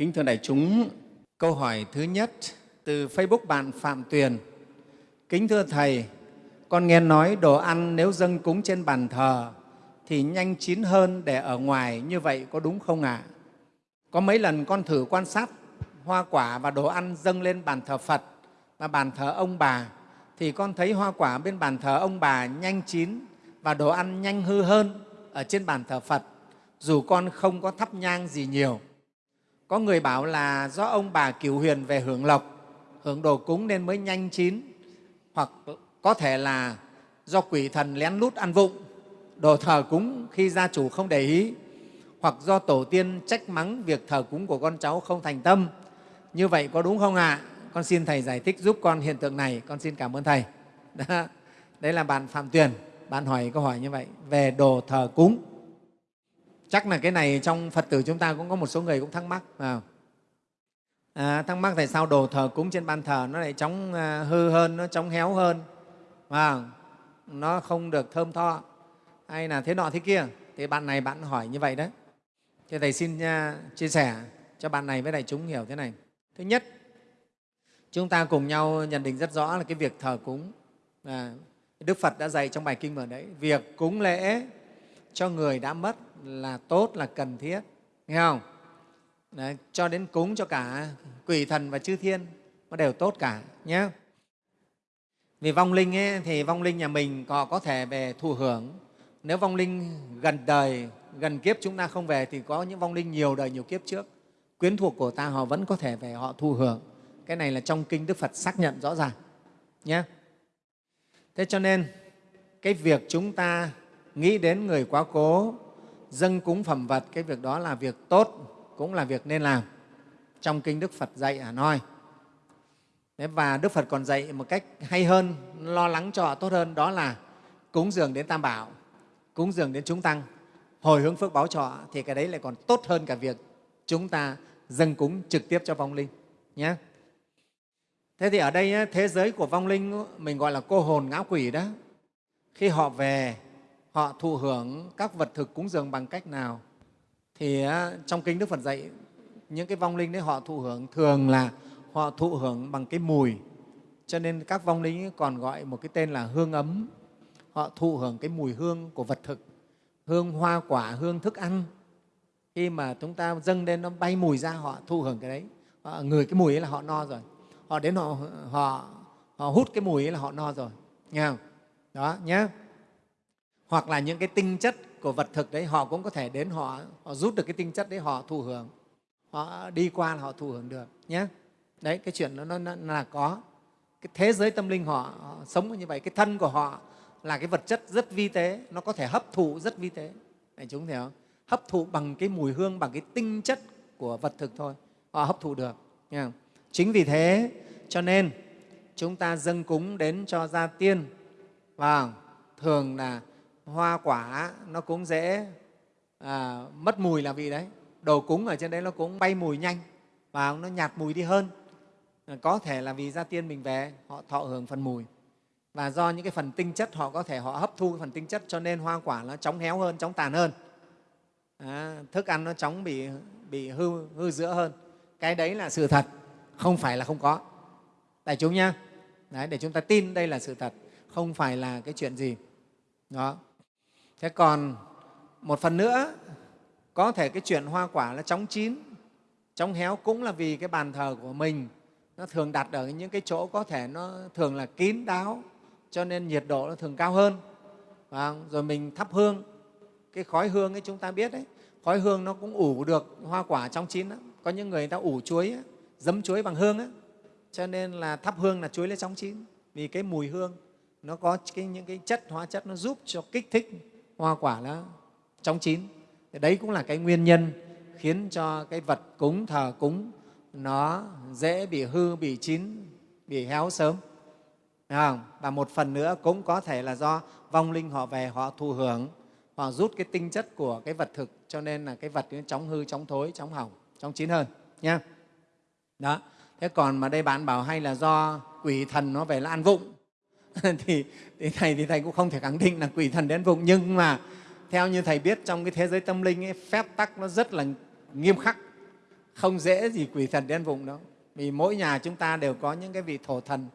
Kính thưa đại chúng, câu hỏi thứ nhất từ Facebook bạn Phạm Tuyền. Kính thưa Thầy, con nghe nói đồ ăn nếu dâng cúng trên bàn thờ thì nhanh chín hơn để ở ngoài, như vậy có đúng không ạ? À? Có mấy lần con thử quan sát hoa quả và đồ ăn dâng lên bàn thờ Phật và bàn thờ ông bà thì con thấy hoa quả bên bàn thờ ông bà nhanh chín và đồ ăn nhanh hư hơn ở trên bàn thờ Phật dù con không có thắp nhang gì nhiều. Có người bảo là do ông bà cửu huyền về hưởng lộc, hưởng đồ cúng nên mới nhanh chín, hoặc có thể là do quỷ thần lén lút ăn vụng, đồ thờ cúng khi gia chủ không để ý, hoặc do tổ tiên trách mắng việc thờ cúng của con cháu không thành tâm. Như vậy có đúng không ạ? À? Con xin Thầy giải thích giúp con hiện tượng này. Con xin cảm ơn Thầy. Đó. Đấy là bạn Phạm Tuyền, bạn hỏi câu hỏi như vậy về đồ thờ cúng chắc là cái này trong phật tử chúng ta cũng có một số người cũng thắc mắc à, à, thắc mắc tại sao đồ thờ cúng trên ban thờ nó lại chóng à, hư hơn nó chóng héo hơn? À, nó không được thơm tho. Hay là thế nọ thế kia. Thì bạn này bạn hỏi như vậy đấy. Thì thầy xin uh, chia sẻ cho bạn này với đại chúng hiểu thế này. Thứ nhất chúng ta cùng nhau nhận định rất rõ là cái việc thờ cúng. À, đức phật đã dạy trong bài kinh mở đấy việc cúng lễ cho người đã mất là tốt là cần thiết. Nghe không? Đấy, cho đến cúng cho cả quỷ thần và chư thiên nó đều tốt cả nhé. Vì vong linh ấy, thì vong linh nhà mình họ có thể về thụ hưởng. Nếu vong linh gần đời gần kiếp chúng ta không về thì có những vong linh nhiều đời nhiều kiếp trước. Quyến thuộc của ta họ vẫn có thể về họ thụ hưởng. Cái này là trong kinh đức phật xác nhận rõ ràng nhé. Thế cho nên cái việc chúng ta nghĩ đến người quá cố dâng cúng phẩm vật, cái việc đó là việc tốt, cũng là việc nên làm. Trong kinh đức phật dạy hà nói. Và đức phật còn dạy một cách hay hơn, lo lắng cho họ tốt hơn, đó là cúng dường đến tam bảo, cúng dường đến chúng tăng, hồi hướng phước báo cho họ, thì cái đấy lại còn tốt hơn cả việc chúng ta dâng cúng trực tiếp cho vong linh nhé thế thì ở đây thế giới của vong linh, mình gọi là cô hồn ngã quỷ đó. Khi họ về họ thụ hưởng các vật thực cúng dường bằng cách nào? Thì trong kinh đức phật dạy những cái vong linh đấy họ thụ hưởng thường là họ thụ hưởng bằng cái mùi. Cho nên các vong linh còn gọi một cái tên là hương ấm. Họ thụ hưởng cái mùi hương của vật thực hương hoa quả hương thức ăn. Khi mà chúng ta dâng lên nó bay mùi ra họ thụ hưởng cái đấy. Họ, người cái mùi ấy là họ no rồi. Họ đến họ họ, họ hút cái mùi ấy là họ no rồi. Nghe không? Đó nhé hoặc là những cái tinh chất của vật thực đấy họ cũng có thể đến họ, họ rút được cái tinh chất đấy họ thụ hưởng. Họ đi qua là họ thụ hưởng được nhé. Đấy cái chuyện đó nó, nó là có. Cái thế giới tâm linh họ, họ sống như vậy cái thân của họ là cái vật chất rất vi tế nó có thể hấp thụ rất vi tế. Này chúng thấy không? Hấp thụ bằng cái mùi hương bằng cái tinh chất của vật thực thôi họ hấp thụ được nghe không? chính vì thế cho nên chúng ta dâng cúng đến cho gia tiên. Và thường là hoa quả nó cũng dễ à, mất mùi là vì đấy. Đồ cúng ở trên đấy nó cũng bay mùi nhanh và nó nhạt mùi đi hơn. À, có thể là vì gia tiên mình về họ thọ hưởng phần mùi. Và do những cái phần tinh chất họ có thể họ hấp thu cái phần tinh chất cho nên hoa quả nó chóng héo hơn chóng tàn hơn. À, thức ăn nó chóng bị bị hư hư giữa hơn. Cái đấy là sự thật không phải là không có. Đại chúng nhá. Đấy, để chúng ta tin đây là sự thật không phải là cái chuyện gì. Đó thế còn một phần nữa có thể cái chuyện hoa quả là chóng chín chóng héo cũng là vì cái bàn thờ của mình nó thường đặt ở những cái chỗ có thể nó thường là kín đáo cho nên nhiệt độ nó thường cao hơn. Và rồi mình thắp hương. Cái khói hương ấy chúng ta biết đấy khói hương nó cũng ủ được hoa quả trong chín lắm. Có những người ta ủ chuối ấy, dấm chuối bằng hương ấy. cho nên là thắp hương là chuối lên trong chín. Vì cái mùi hương nó có cái, những cái chất hóa chất nó giúp cho kích thích hoa quả nó trong chín. Thì đấy cũng là cái nguyên nhân khiến cho cái vật cúng thờ cúng nó dễ bị hư bị chín bị héo sớm. Không? và một phần nữa cũng có thể là do vong linh họ về họ thụ hưởng họ rút cái tinh chất của cái vật thực cho nên là cái vật nó chóng hư chóng thối chóng hỏng chóng chín hơn nha đó. Thế còn mà đây bạn bảo hay là do quỷ thần nó về là ăn vụng thì, thì thầy thì thầy cũng không thể khẳng định là quỷ thần đến vùng. Nhưng mà theo như thầy biết trong cái thế giới tâm linh ấy, phép tắc nó rất là nghiêm khắc. Không dễ gì quỷ thần đến vùng đâu. Vì mỗi nhà chúng ta đều có những cái vị thổ thần.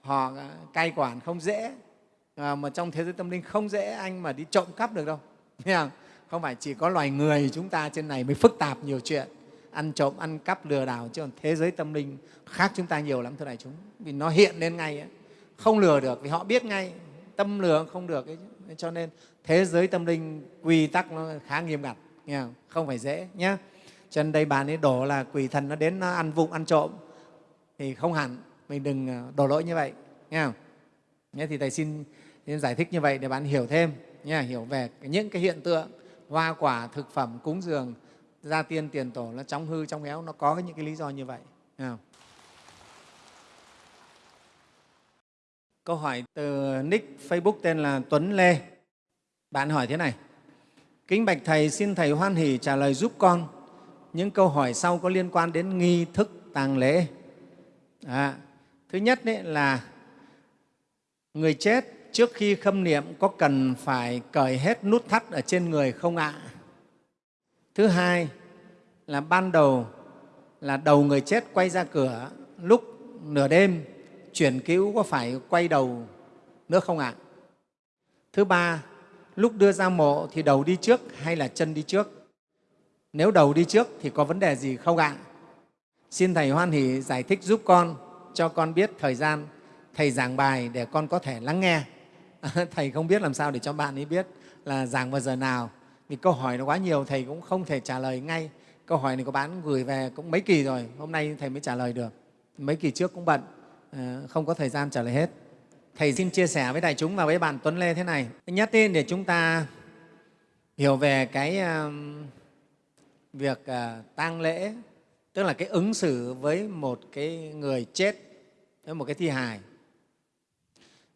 Họ cai quản không dễ. À, mà trong thế giới tâm linh không dễ anh mà đi trộm cắp được đâu. Không? không phải chỉ có loài người chúng ta trên này mới phức tạp nhiều chuyện. Ăn trộm ăn cắp lừa đảo chứ còn thế giới tâm linh khác chúng ta nhiều lắm thưa đại chúng. Vì nó hiện lên ngay ấy. không lừa được vì họ biết ngay tâm lượng không được ấy. cho nên thế giới tâm linh quy tắc nó khá nghiêm ngặt nghe không? không phải dễ nhé cho nên đây bạn ấy đổ là quỷ thần nó đến nó ăn vụng ăn trộm thì không hẳn mình đừng ờ, đổ lỗi như vậy nghe không? Nhé, thì thầy xin, xin giải thích như vậy để bạn hiểu thêm nha, hiểu về những cái hiện tượng hoa quả thực phẩm cúng dường gia tiên tiền tổ nó trong hư trong éo nó có những cái lý do như vậy nghe không? Câu hỏi từ nick facebook tên là tuấn lê. Bạn hỏi thế này. Kính bạch thầy xin thầy hoan hỷ trả lời giúp con. Những câu hỏi sau có liên quan đến nghi thức tàng lễ. À, thứ nhất đấy là người chết trước khi khâm niệm có cần phải cởi hết nút thắt ở trên người không ạ? Thứ hai là ban đầu là đầu người chết quay ra cửa lúc nửa đêm chuyển cứu có phải quay đầu nữa không ạ? Thứ ba, lúc đưa ra mộ thì đầu đi trước hay là chân đi trước? Nếu đầu đi trước thì có vấn đề gì không ạ? Xin thầy hoan hỷ giải thích giúp con, cho con biết thời gian thầy giảng bài để con có thể lắng nghe. Thầy không biết làm sao để cho bạn ấy biết là giảng vào giờ nào. Vì câu hỏi nó quá nhiều, thầy cũng không thể trả lời ngay. Câu hỏi này của bạn gửi về cũng mấy kỳ rồi, hôm nay thầy mới trả lời được. Mấy kỳ trước cũng bận. Ờ, không có thời gian trả lời hết. Thầy xin chia sẻ với đại chúng và với bạn tuấn lê thế này. Thứ nhất ý, để chúng ta hiểu về cái um, việc ờ, tang lễ tức là cái ứng xử với một cái người chết với một cái thi hài.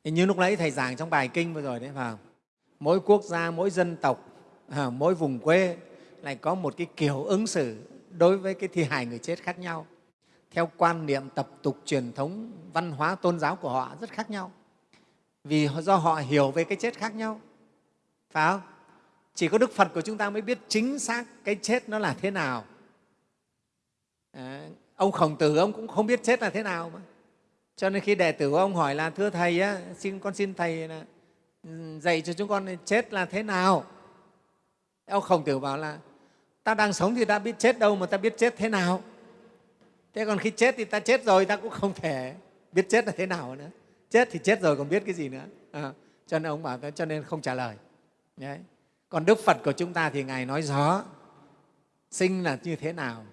Thì như lúc nãy thầy giảng trong bài kinh vừa rồi đấy phải không? mỗi quốc gia mỗi dân tộc ờ, mỗi vùng quê lại có một cái kiểu ứng xử đối với cái thi hài người chết khác nhau theo quan niệm tập tục truyền thống văn hóa tôn giáo của họ rất khác nhau. Vì do họ hiểu về cái chết khác nhau. Phải không? Chỉ có đức phật của chúng ta mới biết chính xác cái chết nó là thế nào. À, ông khổng tử ông cũng không biết chết là thế nào mà. Cho nên khi đệ tử của ông hỏi là thưa thầy á, xin con xin thầy là ừ, dạy cho chúng con chết là thế nào? Ông khổng tử bảo là ta đang sống thì ta biết chết đâu mà ta biết chết thế nào? Thế còn khi chết thì ta chết rồi ta cũng không thể biết chết là thế nào nữa. Chết thì chết rồi còn biết cái gì nữa. À, cho nên ông bảo cho nên không trả lời. Đấy. còn đức phật của chúng ta thì ngài nói rõ sinh là như thế nào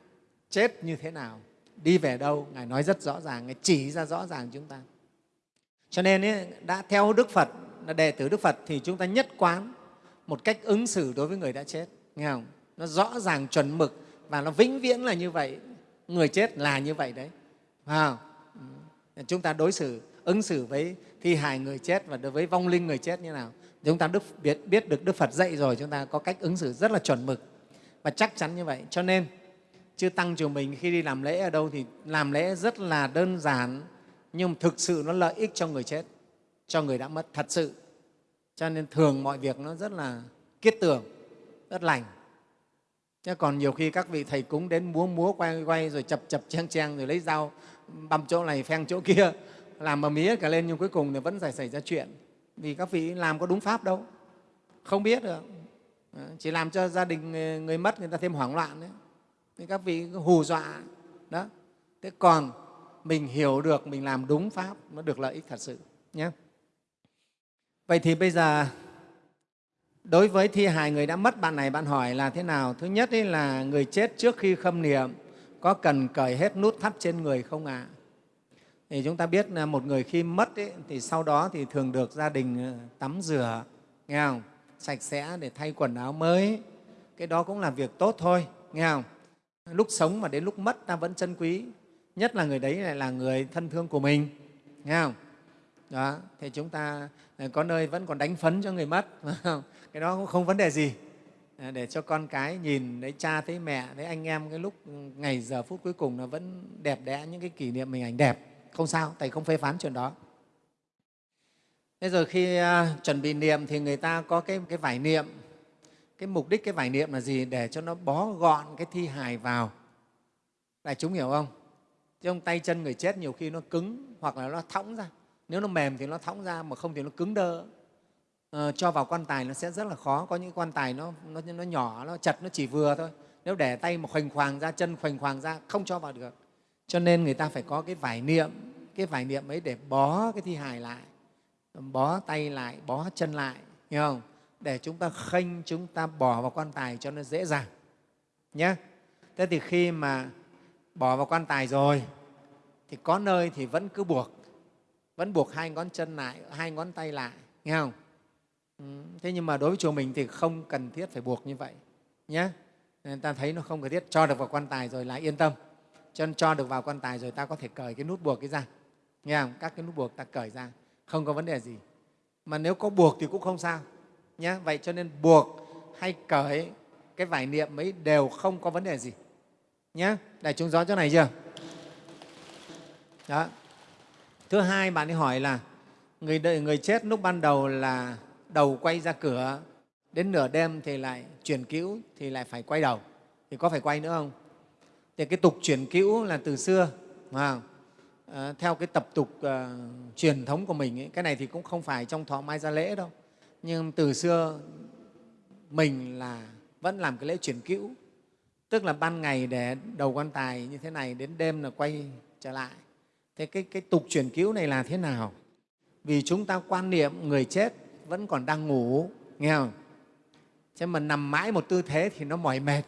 chết như thế nào đi về đâu ngài nói rất rõ ràng ngài chỉ ra rõ ràng chúng ta. Cho nên ấy, đã theo đức phật là đệ tử đức phật thì chúng ta nhất quán một cách ứng xử đối với người đã chết. Nghe không? Nó rõ ràng chuẩn mực và nó vĩnh viễn là như vậy người chết là như vậy đấy. Phải không? Ừ. Chúng ta đối xử ứng xử với thi hài người chết và đối với vong linh người chết như nào? Chúng ta đức, biết, biết được đức phật dạy rồi chúng ta có cách ứng xử rất là chuẩn mực và chắc chắn như vậy. Cho nên chư tăng chùa mình khi đi làm lễ ở đâu thì làm lễ rất là đơn giản nhưng thực sự nó lợi ích cho người chết cho người đã mất thật sự. Cho nên thường mọi việc nó rất là kiết tưởng, rất lành chứ còn nhiều khi các vị thầy cúng đến múa múa quay quay rồi chập chập chen chen rồi lấy dao, băm chỗ này, pheng chỗ kia, làm mà mía cả lên nhưng cuối cùng thì vẫn phải xảy ra chuyện. Vì các vị làm có đúng pháp đâu. Không biết được. Ờ, chỉ làm cho gia đình người mất người ta thêm hoảng loạn đấy. Thì các vị hù dọa. Đó. Thế còn mình hiểu được, mình làm đúng pháp, nó được lợi ích thật sự nhé vậy thì bây giờ đối với thi hài người đã mất bạn này bạn hỏi là thế nào? Thứ nhất ấy là người chết trước khi khâm niệm có cần cởi hết nút thắt trên người không ạ? À? thì chúng ta biết là một người khi mất ấy, thì sau đó thì thường được gia đình ờ, tắm rửa nghe không? Sạch sẽ để thay quần áo mới. Cái đó cũng là việc tốt thôi nghe không? Lúc sống mà đến lúc mất ta vẫn trân quý. Nhất là người đấy lại là người thân thương của mình nghe không? Đó thì chúng ta ờ, có nơi vẫn còn đánh phấn cho người mất không? Cái đó cũng không vấn đề gì. À, để cho con cái nhìn thấy cha thấy mẹ thấy anh em cái lúc ừ, ngày giờ phút cuối cùng nó vẫn đẹp đẽ những cái kỷ niệm mình ảnh đẹp không sao thầy không phê phán chuyện đó. Thế rồi khi uh, chuẩn bị niệm thì người ta có cái, cái vải niệm. Cái mục đích cái vải niệm là gì? Để cho nó bó gọn cái thi hài vào. Đại chúng hiểu không? Chứ không tay chân người chết nhiều khi nó cứng hoặc là nó thõng ra. Nếu nó mềm thì nó thõng ra mà không thì nó cứng đơ. Ờ, cho vào quan tài nó sẽ rất là khó. Có những quan tài nó, nó, nó nhỏ nó chật nó chỉ vừa thôi. Nếu để tay mà khoành khoàng ra chân khoành khoàng ra không cho vào được. Cho nên người ta phải có cái vải niệm cái vải niệm ấy để bó cái thi hài lại bó tay lại bó chân lại hiểu không? Để chúng ta khênh chúng ta bỏ vào quan tài cho nó dễ dàng nhé thế thì khi mà bỏ vào quan tài rồi thì có nơi thì vẫn cứ buộc vẫn buộc hai ngón chân lại hai ngón tay lại nghe không? Ừ, thế nhưng mà đối với chùa mình thì không cần thiết phải buộc như vậy nhé nên ta thấy nó không cần thiết cho được vào quan tài rồi là yên tâm. Cho nên cho được vào quan tài rồi ta có thể cởi cái nút buộc cái ra nghe không? Các cái nút buộc ta cởi ra không có vấn đề gì. Mà nếu có buộc thì cũng không sao nhé vậy cho nên buộc hay cởi cái vải niệm ấy đều không có vấn đề gì nhé đại chúng rõ chỗ này chưa? Đó. Thứ hai bạn ấy hỏi là người đợi người chết lúc ban đầu là đầu quay ra cửa đến nửa đêm thì lại chuyển cữu thì lại phải quay đầu. Thì có phải quay nữa không? Thì cái tục chuyển cữu là từ xưa mà à, ờ, theo cái tập tục uh, truyền thống của mình ấy, cái này thì cũng không phải trong thọ mai gia lễ đâu. Nhưng từ xưa mình là vẫn làm cái lễ chuyển cữu tức là ban ngày để đầu quan tài như thế này đến đêm là quay trở lại. Thế cái, cái tục chuyển cứu này là thế nào? Vì chúng ta quan niệm người chết vẫn còn đang ngủ nghe không? Chứ mà nằm mãi một tư thế thì nó mỏi mệt.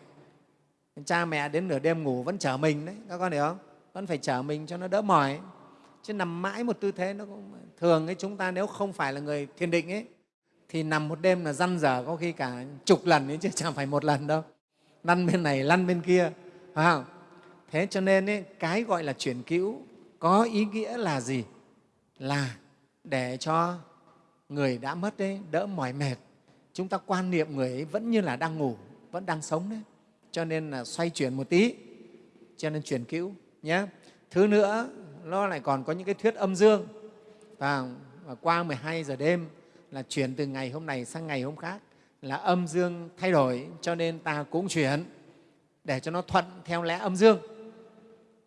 Cha mẹ đến nửa đêm ngủ vẫn chở mình đấy các con hiểu không? Vẫn phải chở mình cho nó đỡ mỏi. Chứ nằm mãi một tư thế nó cũng thường ấy chúng ta nếu không phải là người thiền định ấy thì nằm một đêm là răn dở có khi cả chục lần ấy chứ chẳng phải một lần đâu. Lăn bên này lăn bên kia phải không? Thế cho nên ấy, cái gọi là chuyển cữu có ý nghĩa là gì? Là để cho người đã mất đấy đỡ mỏi mệt. Chúng ta quan niệm người ấy vẫn như là đang ngủ, vẫn đang sống đấy. Cho nên là xoay chuyển một tí, cho nên chuyển cữu nhé thứ nữa, nó lại còn có những cái thuyết âm dương. Và qua 12 giờ đêm là chuyển từ ngày hôm này sang ngày hôm khác, là âm dương thay đổi, cho nên ta cũng chuyển để cho nó thuận theo lẽ âm dương.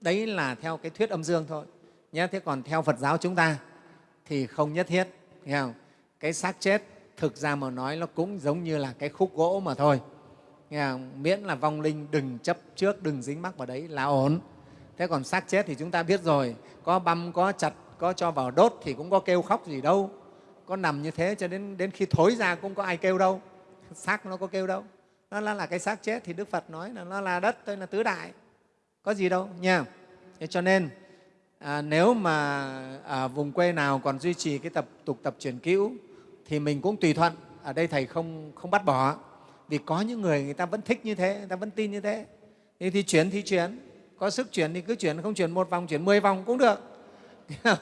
Đấy là theo cái thuyết âm dương thôi nhé thế còn theo phật giáo chúng ta thì không nhất thiết, nghe không? Cái xác chết thực ra mà nói nó cũng giống như là cái khúc gỗ mà thôi. Nghe không? miễn là vong linh đừng chấp trước đừng dính mắc vào đấy là ổn. Thế còn xác chết thì chúng ta biết rồi có băm có chặt có cho vào đốt thì cũng có kêu khóc gì đâu. Có nằm như thế cho đến đến khi thối ra cũng có ai kêu đâu. Xác nó có kêu đâu. Nó là, là cái xác chết thì đức phật nói là nó là đất thôi là tứ đại. Có gì đâu nha thế cho nên à, nếu mà ở vùng quê nào còn duy trì cái tập tục tập truyền cữu thì mình cũng tùy thuận. Ở đây thầy không không bắt bỏ. Vì có những người người ta vẫn thích như thế người ta vẫn tin như thế. Thì, thì chuyển thì chuyển. Có sức chuyển thì cứ chuyển không chuyển một vòng chuyển mười vòng cũng được.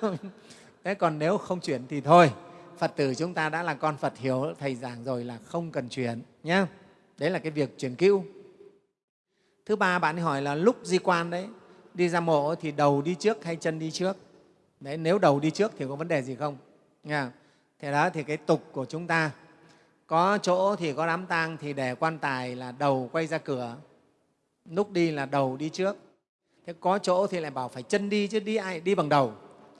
Thế còn nếu không chuyển thì thôi phật tử chúng ta đã là con phật hiểu thầy giảng rồi là không cần chuyển nhé đấy là cái việc chuyển cữu. Thứ ba bạn hỏi là lúc di quan đấy đi ra mộ thì đầu đi trước hay chân đi trước? Đấy nếu đầu đi trước thì có vấn đề gì không? Nha thế đó thì cái tục của chúng ta có chỗ thì có đám tang thì để quan tài là đầu quay ra cửa lúc đi là đầu đi trước. Thế có chỗ thì lại bảo phải chân đi chứ đi ai đi bằng đầu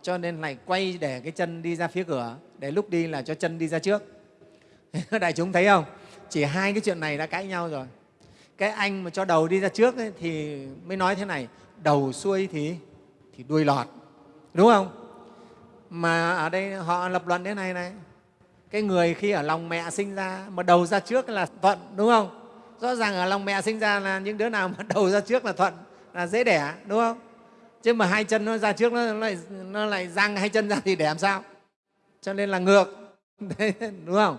cho nên lại quay để cái chân đi ra phía cửa để lúc đi là cho chân đi ra trước. Đại chúng thấy không? Chỉ hai cái chuyện này đã cãi nhau rồi. Cái anh mà cho đầu đi ra trước ấy, thì mới nói thế này đầu xuôi thì thì đuôi lọt đúng không? Mà ở đây họ lập luận thế này này. Cái người khi ở lòng mẹ sinh ra mà đầu ra trước là thuận đúng không? Rõ ràng ở lòng mẹ sinh ra là những đứa nào mà đầu ra trước là thuận là dễ đẻ đúng không? Chứ mà hai chân nó ra trước nó lại nó lại răng hai chân ra thì đẻ làm sao? Cho nên là ngược đúng không?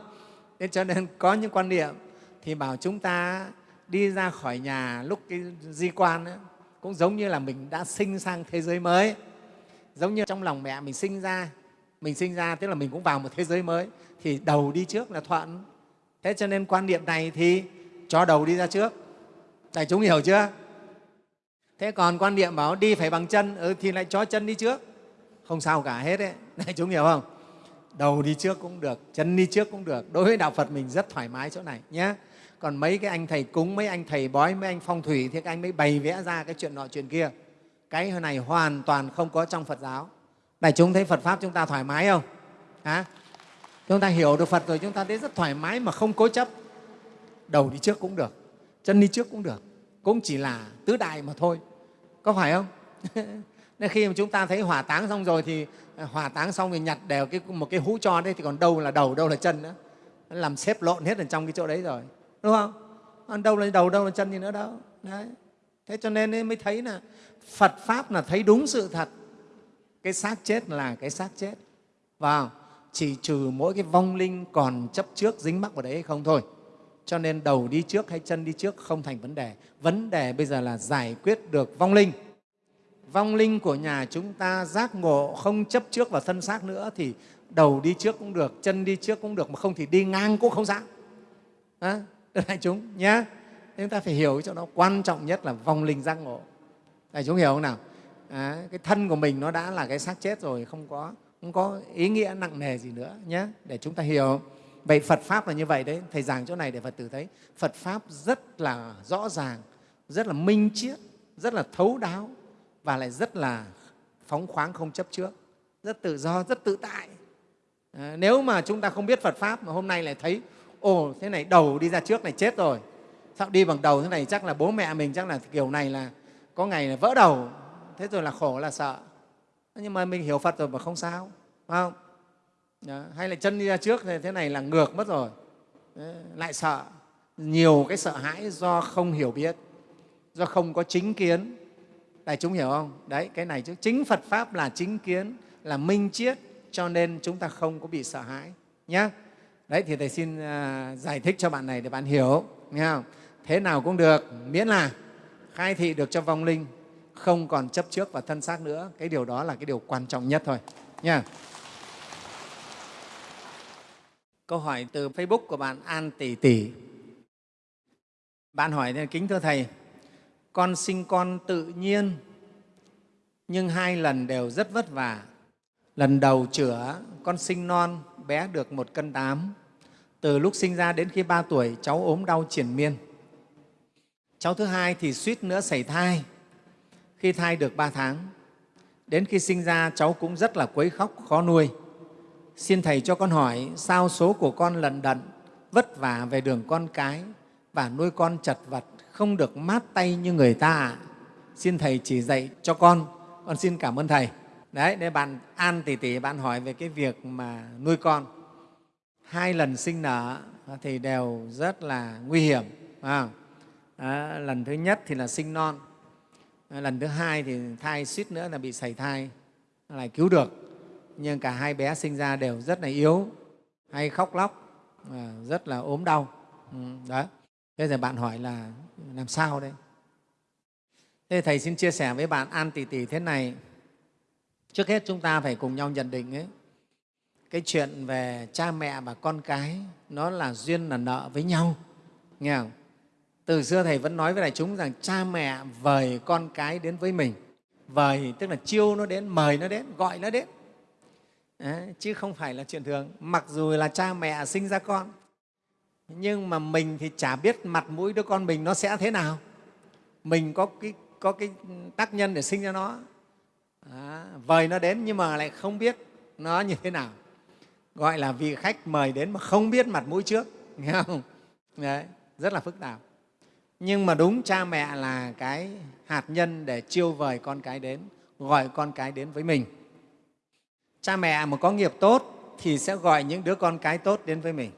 Thế cho nên có những quan niệm thì bảo chúng ta đi ra khỏi nhà lúc cái di quan ấy, cũng giống như là mình đã sinh sang thế giới mới giống như trong lòng mẹ mình sinh ra mình sinh ra tức là mình cũng vào một thế giới mới thì đầu đi trước là thuận. Thế cho nên quan niệm này thì cho đầu đi ra trước. Đại chúng hiểu chưa? Thế còn quan niệm bảo đi phải bằng chân ừ, thì lại cho chân đi trước. Không sao cả hết đấy. Đại chúng hiểu không? Đầu đi trước cũng được chân đi trước cũng được. Đối với đạo phật mình rất thoải mái chỗ này nhé. Còn mấy cái anh thầy cúng mấy anh thầy bói mấy anh phong thủy thì các anh mới bày vẽ ra cái chuyện nọ chuyện kia cái này hoàn toàn không có trong phật giáo. Đại chúng thấy phật pháp chúng ta thoải mái không? À? chúng ta hiểu được phật rồi chúng ta thấy rất thoải mái mà không cố chấp. Đầu đi trước cũng được chân đi trước cũng được. Cũng chỉ là tứ đại mà thôi. Có phải không? Nên khi mà chúng ta thấy hỏa táng xong rồi thì à, hỏa táng xong thì nhặt đều cái, một cái hũ cho đấy thì còn đâu là đầu đâu là chân nữa. Làm xếp lộn hết ở trong cái chỗ đấy rồi đúng không? Còn đâu là đầu đâu là chân gì nữa đâu. Đấy. Thế cho nên mới thấy là phật pháp là thấy đúng sự thật. Cái xác chết là cái xác chết. Và chỉ trừ mỗi cái vong linh còn chấp trước dính mắc vào đấy hay không thôi. Cho nên đầu đi trước hay chân đi trước không thành vấn đề. Vấn đề bây giờ là giải quyết được vong linh. Vong linh của nhà chúng ta giác ngộ không chấp trước vào thân xác nữa thì đầu đi trước cũng được chân đi trước cũng được mà không thì đi ngang cũng không sao à, đại chúng nhé. Chúng ta phải hiểu cho nó quan trọng nhất là vong linh giác ngộ đại chúng hiểu không nào? À, cái thân của mình nó đã là cái xác chết rồi không có không có ý nghĩa nặng nề gì nữa nhé để chúng ta hiểu. Vậy phật pháp là như vậy đấy thầy giảng chỗ này để phật tử thấy. Phật pháp rất là rõ ràng rất là minh triết rất là thấu đáo và lại rất là phóng khoáng không chấp trước rất tự do rất tự tại. À, nếu mà chúng ta không biết phật pháp mà hôm nay lại thấy ồ thế này đầu đi ra trước này chết rồi. Sao đi bằng đầu thế này chắc là bố mẹ mình chắc là kiểu này là có ngày là vỡ đầu thế rồi là khổ là sợ. Nhưng mà mình hiểu phật rồi mà không sao phải không? Đó. hay là chân đi ra trước thì thế này là ngược mất rồi. Đấy, lại sợ. Nhiều cái sợ hãi do không hiểu biết do không có chính kiến. Đại chúng hiểu không? Đấy cái này chứ. Chính phật pháp là chính kiến là minh triết cho nên chúng ta không có bị sợ hãi nhé đấy thì thầy xin uh, giải thích cho bạn này để bạn hiểu nghe không? thế nào cũng được miễn là khai thị được cho vong linh, không còn chấp trước và thân xác nữa. Cái điều đó là cái điều quan trọng nhất thôi. Nha. Câu hỏi từ facebook của bạn an tỷ tỷ bạn hỏi kính thưa thầy, con sinh con tự nhiên, nhưng hai lần đều rất vất vả. Lần đầu chữa, con sinh non, bé được một cân tám. Từ lúc sinh ra đến khi ba tuổi, cháu ốm đau triển miên cháu thứ hai thì suýt nữa xảy thai. Khi thai được ba tháng đến khi sinh ra cháu cũng rất là quấy khóc khó nuôi. Xin thầy cho con hỏi sao số của con lận đận vất vả về đường con cái và nuôi con chật vật không được mát tay như người ta ạ? Xin thầy chỉ dạy cho con. Con xin cảm ơn thầy. Đấy để bạn an tỷ tỷ bạn hỏi về cái việc mà nuôi con. Hai lần sinh nở thì đều rất là nguy hiểm à, à, lần thứ nhất thì là sinh non. À, lần thứ hai thì thai suýt nữa là bị sảy thai lại cứu được. Nhưng cả hai bé sinh ra đều rất là yếu hay khóc lóc à, rất là ốm đau. Ừ, đó. Thế giờ bạn hỏi là làm sao đây? Thế thầy xin chia sẻ với bạn an tỷ tỷ thế này. Trước hết chúng ta phải cùng nhau nhận định ấy, cái chuyện về cha mẹ và con cái nó là duyên là nợ với nhau nghe không? Từ xưa thầy vẫn nói với đại chúng rằng cha mẹ vời con cái đến với mình. Vời tức là chiêu nó đến mời nó đến gọi nó đến. Đấy, chứ không phải là chuyện thường. Mặc dù là cha mẹ sinh ra con nhưng mà mình thì chả biết mặt mũi đứa con mình nó sẽ thế nào. Mình có cái, có cái tác nhân để sinh ra nó. À, vời nó đến nhưng mà lại không biết nó như thế nào. Gọi là vị khách mời đến mà không biết mặt mũi trước nghe không? Đấy, rất là phức tạp nhưng mà đúng cha mẹ là cái hạt nhân để chiêu vời con cái đến gọi con cái đến với mình. Cha mẹ mà có nghiệp tốt thì sẽ gọi những đứa con cái tốt đến với mình.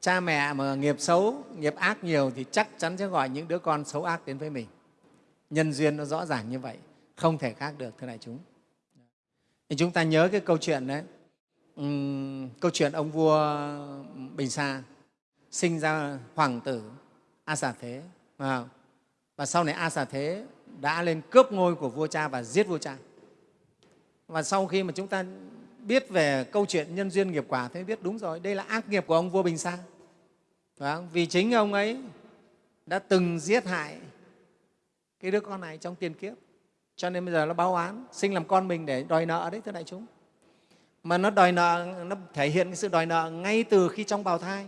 Cha mẹ mà nghiệp xấu nghiệp ác nhiều thì chắc chắn sẽ gọi những đứa con xấu ác đến với mình. Nhân duyên nó rõ ràng như vậy không thể khác được thưa đại chúng. Thì chúng ta nhớ cái câu chuyện đấy. Uhm, câu chuyện ông vua bình sa sinh ra hoàng tử a xà thế. Vâng. Và sau này a xà thế đã lên cướp ngôi của vua cha và giết vua cha. Và sau khi mà chúng ta biết về câu chuyện nhân duyên nghiệp quả thế, biết đúng rồi đây là ác nghiệp của ông vua bình sa. Vâng, vì chính ông ấy đã từng giết hại cái đứa con này trong tiền kiếp. Cho nên bây giờ nó báo án sinh làm con mình để đòi nợ đấy thưa đại chúng. Mà nó đòi nợ nó thể hiện cái sự đòi nợ ngay từ khi trong bào thai.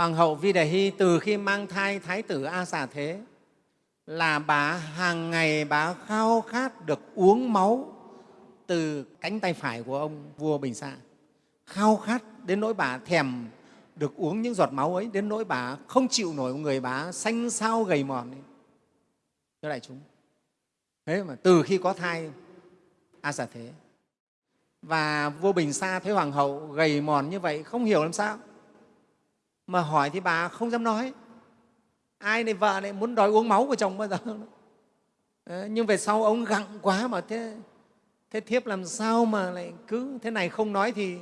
Hoàng hậu Vi Đề Hy từ khi mang thai Thái tử A Xà Thế là bà hàng ngày bà khao khát được uống máu từ cánh tay phải của ông vua Bình Sa. Khao khát đến nỗi bà thèm được uống những giọt máu ấy, đến nỗi bà không chịu nổi người bà xanh xao gầy mòn. Ấy. Thưa đại chúng, thế mà từ khi có thai A Xà Thế và vua Bình Sa thấy hoàng hậu gầy mòn như vậy không hiểu làm sao mà hỏi thì bà không dám nói. Ai này vợ này muốn đòi uống máu của chồng bao giờ? Ờ, nhưng về sau ông gặng quá mà thế thế thiếp làm sao mà lại cứ thế này không nói thì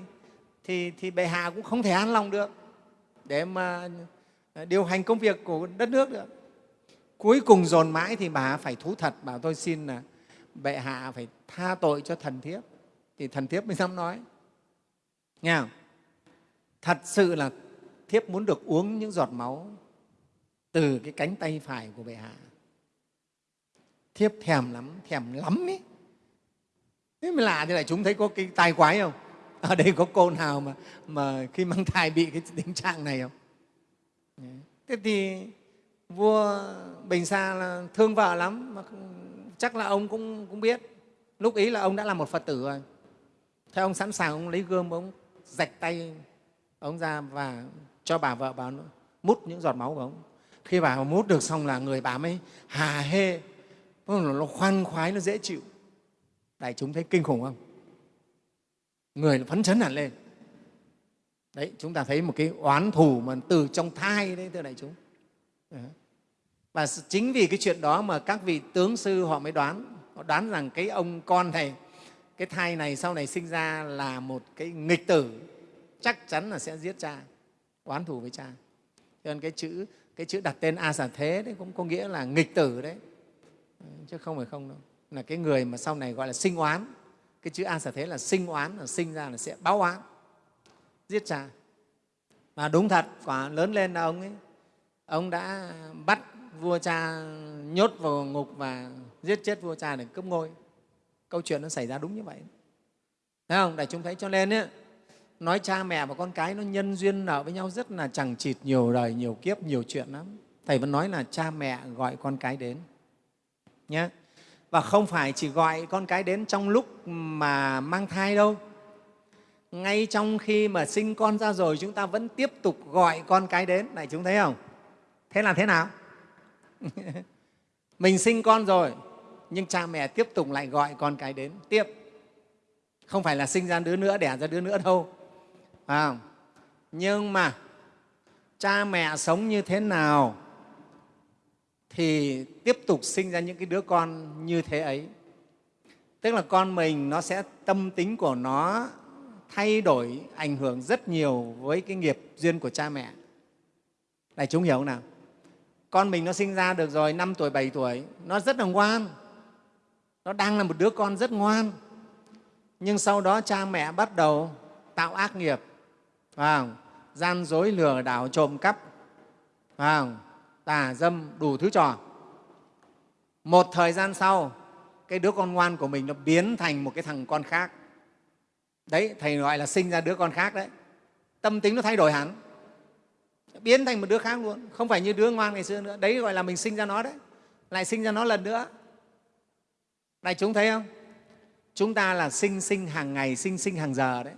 thì thì bệ hạ cũng không thể an lòng được. Để mà điều hành công việc của đất nước được. Cuối cùng dồn mãi thì bà phải thú thật, bảo tôi xin là bệ hạ phải tha tội cho thần thiếp. Thì thần thiếp mới dám nói. Nghe không? thật sự là thiếp muốn được uống những giọt máu từ cái cánh tay phải của bệ hạ. Thiếp thèm lắm thèm lắm ấy thế mới lạ thế lại chúng thấy có cái tai quái không? Ở đây có cô nào mà mà khi mang thai bị cái tình trạng này không? Thế thì vua bình sa là thương vợ lắm, mà chắc là ông cũng cũng biết. Lúc ý là ông đã là một phật tử rồi. Thế ông sẵn sàng ông lấy gươm ông, rạch tay ông ra và cho bà vợ bà mút những giọt máu của ông. Khi bà mút được xong là người bà mới hà hê. Nó khoan khoái, nó dễ chịu. Đại chúng thấy kinh khủng không? Người phấn chấn hẳn lên. Đấy, chúng ta thấy một cái oán thù mà từ trong thai đấy, thưa đại chúng. Và chính vì cái chuyện đó mà các vị tướng sư họ mới đoán. Họ đoán rằng cái ông con này, cái thai này sau này sinh ra là một cái nghịch tử. Chắc chắn là sẽ giết cha oán thù với cha. Cho nên cái chữ cái chữ đặt tên a xà thế đấy cũng có nghĩa là nghịch tử đấy. Chứ không phải không đâu. Là cái người mà sau này gọi là sinh oán. Cái chữ a xà thế là sinh oán là sinh ra là sẽ báo oán. Giết cha. Mà đúng thật quả lớn lên là ông ấy. Ông đã bắt vua cha nhốt vào ngục và giết chết vua cha để cướp ngôi. Câu chuyện nó xảy ra đúng như vậy. Thấy không? Để chúng thấy cho nên ấy, nói cha mẹ và con cái nó nhân duyên nợ với nhau rất là chẳng chịt, nhiều đời nhiều kiếp, nhiều chuyện lắm. Thầy vẫn nói là cha mẹ gọi con cái đến. Nhé và không phải chỉ gọi con cái đến trong lúc mà mang thai đâu. Ngay trong khi mà sinh con ra rồi, chúng ta vẫn tiếp tục gọi con cái đến. Này, chúng thấy không? Thế là thế nào? Mình sinh con rồi, nhưng cha mẹ tiếp tục lại gọi con cái đến. Tiếp. Không phải là sinh ra đứa nữa, đẻ ra đứa nữa đâu à, nhưng mà cha mẹ sống như thế nào thì tiếp tục sinh ra những cái đứa con như thế ấy. Tức là con mình nó sẽ tâm tính của nó thay đổi ảnh hưởng rất nhiều với cái nghiệp duyên của cha mẹ. Này chúng hiểu không nào? Con mình nó sinh ra được rồi năm tuổi bảy tuổi nó rất là ngoan. Nó đang là một đứa con rất ngoan. Nhưng sau đó cha mẹ bắt đầu tạo ác nghiệp phải gian dối lừa đảo trộm cắp. Phải tà dâm đủ thứ trò. Một thời gian sau, cái đứa con ngoan của mình nó biến thành một cái thằng con khác. Đấy, thầy gọi là sinh ra đứa con khác đấy. Tâm tính nó thay đổi hẳn. Biến thành một đứa khác luôn. Không phải như đứa ngoan ngày xưa nữa. Đấy gọi là mình sinh ra nó đấy. Lại sinh ra nó lần nữa. Này, chúng thấy không? Chúng ta là sinh sinh hàng ngày, sinh sinh hàng giờ đấy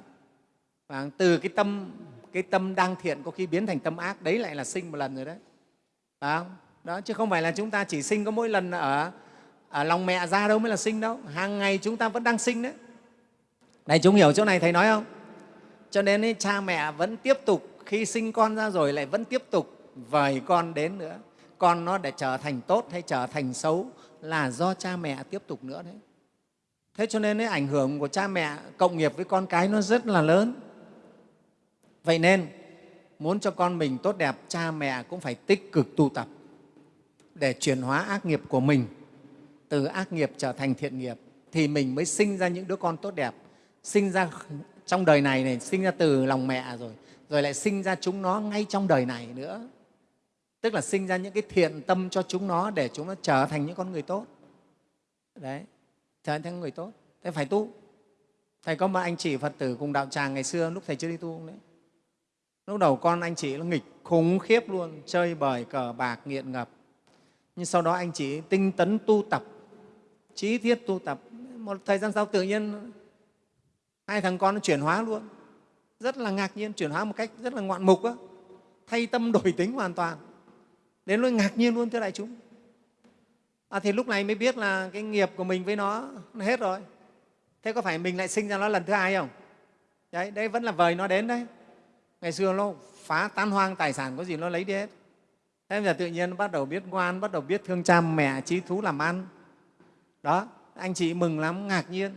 và từ cái tâm cái tâm đang thiện có khi biến thành tâm ác đấy lại là sinh một lần rồi đấy. Phải không? đó chứ không phải là chúng ta chỉ sinh có mỗi lần ở, ở lòng mẹ ra đâu mới là sinh đâu. Hàng ngày chúng ta vẫn đang sinh đấy. Này chúng hiểu chỗ này thầy nói không? Cho nên ấy, cha mẹ vẫn tiếp tục khi sinh con ra rồi lại vẫn tiếp tục vời con đến nữa. Con nó để trở thành tốt hay trở thành xấu là do cha mẹ tiếp tục nữa đấy. Thế cho nên ấy, ảnh hưởng của cha mẹ cộng nghiệp với con cái nó rất là lớn vậy nên, muốn cho con mình tốt đẹp, cha mẹ cũng phải tích cực tu tập để chuyển hóa ác nghiệp của mình. Từ ác nghiệp trở thành thiện nghiệp, thì mình mới sinh ra những đứa con tốt đẹp. Sinh ra trong đời này này, sinh ra từ lòng mẹ rồi rồi lại sinh ra chúng nó ngay trong đời này nữa. Tức là sinh ra những cái thiện tâm cho chúng nó để chúng nó trở thành những con người tốt. Đấy, trở thành người tốt. Thế phải tu. Thầy có một anh chị phật tử cùng đạo tràng ngày xưa lúc thầy chưa đi tu đấy? Lúc đầu con anh chị nó nghịch khủng khiếp luôn chơi bời cờ bạc nghiện ngập. Nhưng sau đó anh chị tinh tấn tu tập trí thiết tu tập. Một thời gian sau tự nhiên hai thằng con nó chuyển hóa luôn. Rất là ngạc nhiên chuyển hóa một cách rất là ngoạn mục đó. thay tâm đổi tính hoàn toàn. Đến lúc ngạc nhiên luôn thưa đại chúng. À, thì lúc này mới biết là cái nghiệp của mình với nó, nó hết rồi. Thế có phải mình lại sinh ra nó lần thứ hai không? Đấy đây vẫn là vời nó đến đấy ngày xưa nó phá tan hoang tài sản, có gì nó lấy đi hết. Thế bây giờ tự nhiên nó bắt đầu biết ngoan, bắt đầu biết thương cha mẹ, trí thú làm ăn. Đó, anh chị mừng lắm, ngạc nhiên.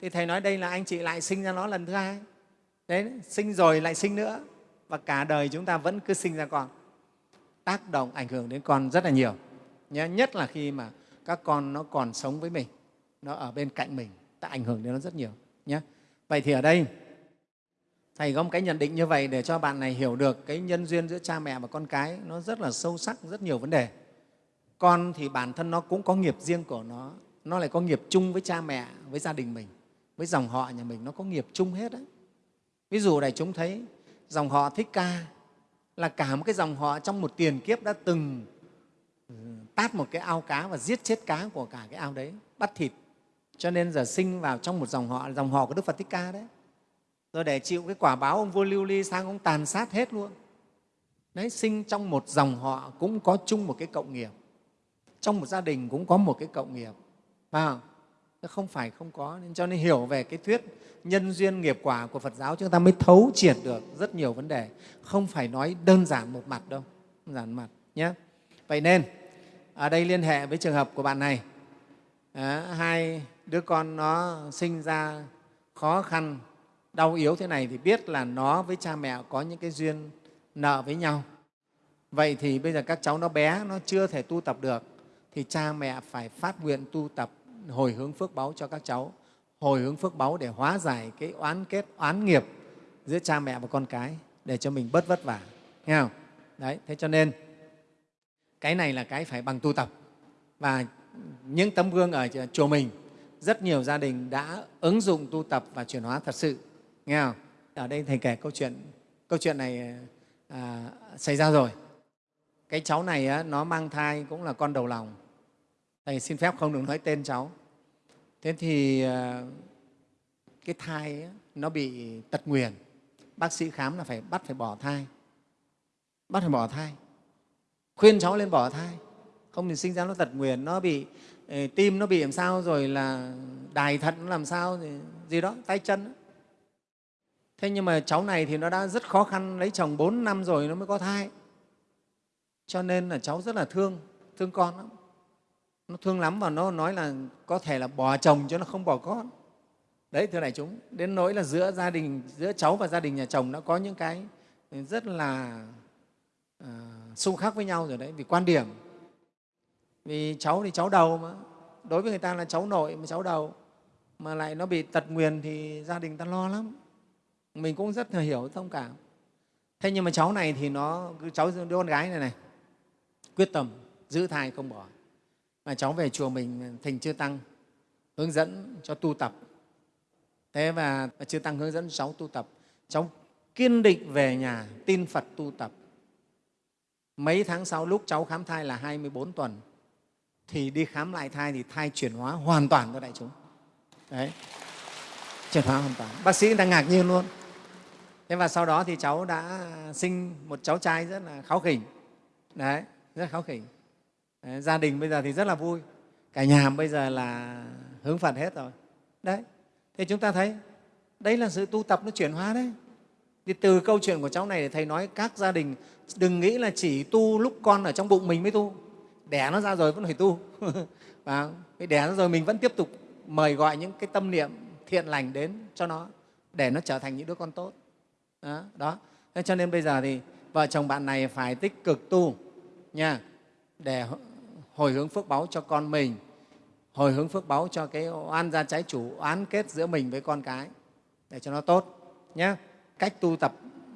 Thì thầy nói đây là anh chị lại sinh ra nó lần thứ hai. Đấy, sinh rồi lại sinh nữa. Và cả đời chúng ta vẫn cứ sinh ra con. Tác động ảnh hưởng đến con rất là nhiều. Nhé nhất là khi mà các con nó còn sống với mình, nó ở bên cạnh mình, ta ảnh hưởng đến nó rất nhiều nhé vậy thì ở đây thầy có một cái nhận định như vậy để cho bạn này hiểu được cái nhân duyên giữa cha mẹ và con cái nó rất là sâu sắc, rất nhiều vấn đề. Con thì bản thân nó cũng có nghiệp riêng của nó nó lại có nghiệp chung với cha mẹ, với gia đình mình, với dòng họ nhà mình, nó có nghiệp chung hết đấy. Ví dụ đại chúng thấy dòng họ thích ca là cả một cái dòng họ trong một tiền kiếp đã từng ừ, tát một cái ao cá và giết chết cá của cả cái ao đấy, bắt thịt. Cho nên giờ sinh vào trong một dòng họ dòng họ của đức phật thích ca đấy rồi để chịu cái quả báo ông vua lưu ly sang ông tàn sát hết luôn. Đấy sinh trong một dòng họ cũng có chung một cái cộng nghiệp. Trong một gia đình cũng có một cái cộng nghiệp. Phải không? Không phải không có. Nên cho nên hiểu về cái thuyết nhân duyên nghiệp quả của Phật giáo chúng ta mới thấu triệt được rất nhiều vấn đề. Không phải nói đơn giản một mặt đâu. Đơn giản mặt nhé vậy nên ở đây liên hệ với trường hợp của bạn này. À, hai đứa con nó sinh ra khó khăn đau yếu thế này thì biết là nó với cha mẹ có những cái duyên nợ với nhau. Vậy thì bây giờ các cháu nó bé, nó chưa thể tu tập được, thì cha mẹ phải phát nguyện tu tập hồi hướng phước báu cho các cháu. Hồi hướng phước báu để hóa giải cái oán kết, oán nghiệp giữa cha mẹ và con cái để cho mình bớt vất vả. Nghe không? Đấy, thế cho nên cái này là cái phải bằng tu tập. Và những tấm gương ở chùa mình, rất nhiều gia đình đã ứng dụng tu tập và chuyển hóa thật sự nghe không? Ở đây thầy kể câu chuyện câu chuyện này à, xảy ra rồi. Cái cháu này á, nó mang thai cũng là con đầu lòng. Thầy xin phép không được nói tên cháu. Thế thì à, cái thai á, nó bị tật nguyền. Bác sĩ khám là phải bắt phải bỏ thai. Bắt phải bỏ thai. Khuyên cháu lên bỏ thai. Không thì sinh ra nó tật nguyền nó bị ờ, tim nó bị làm sao rồi là đài thận nó làm sao gì, gì đó tay chân đó thế nhưng mà cháu này thì nó đã rất khó khăn lấy chồng 4 năm rồi nó mới có thai. Cho nên là cháu rất là thương thương con lắm. Nó thương lắm và nó nói là có thể là bỏ chồng cho nó không bỏ con. Đấy thưa đại chúng đến nỗi là giữa gia đình giữa cháu và gia đình nhà chồng đã có những cái rất là uh, xung khắc với nhau rồi đấy vì quan điểm. Vì cháu thì cháu đầu mà. Đối với người ta là cháu nội mà cháu đầu mà lại nó bị tật nguyền thì gia đình ta lo lắm mình cũng rất là hiểu thông cảm. Thế nhưng mà cháu này thì nó cháu đứa con gái này này, quyết tâm giữ thai không bỏ. Mà cháu về chùa mình thỉnh chưa tăng, hướng dẫn cho tu tập. Thế và chưa tăng hướng dẫn cháu tu tập. Cháu kiên định về nhà, tin phật tu tập. Mấy tháng sau lúc cháu khám thai là 24 tuần, thì đi khám lại thai thì thai chuyển hóa hoàn toàn cho đại chúng. Đấy. Chuyển hóa hoàn toàn. Bác sĩ đang ngạc nhiên luôn thế và sau đó thì cháu đã sinh một cháu trai rất là kháu khỉnh. Đấy rất kháu khỉnh. Đấy, gia đình bây giờ thì rất là vui. Cả nhà bây giờ là hướng phật hết rồi. Đấy thì chúng ta thấy đấy là sự tu tập nó chuyển hóa đấy. Thì từ câu chuyện của cháu này thì thầy nói các gia đình đừng nghĩ là chỉ tu lúc con ở trong bụng mình mới tu. Đẻ nó ra rồi vẫn phải tu. Và đẻ nó rồi mình vẫn tiếp tục mời gọi những cái tâm niệm thiện lành đến cho nó để nó trở thành những đứa con tốt đó, đó. Thế cho nên bây giờ thì vợ chồng bạn này phải tích cực tu nha để hồi hướng phước báu cho con mình hồi hướng phước báu cho cái oan gia trái chủ oán kết giữa mình với con cái để cho nó tốt nhé cách tu tập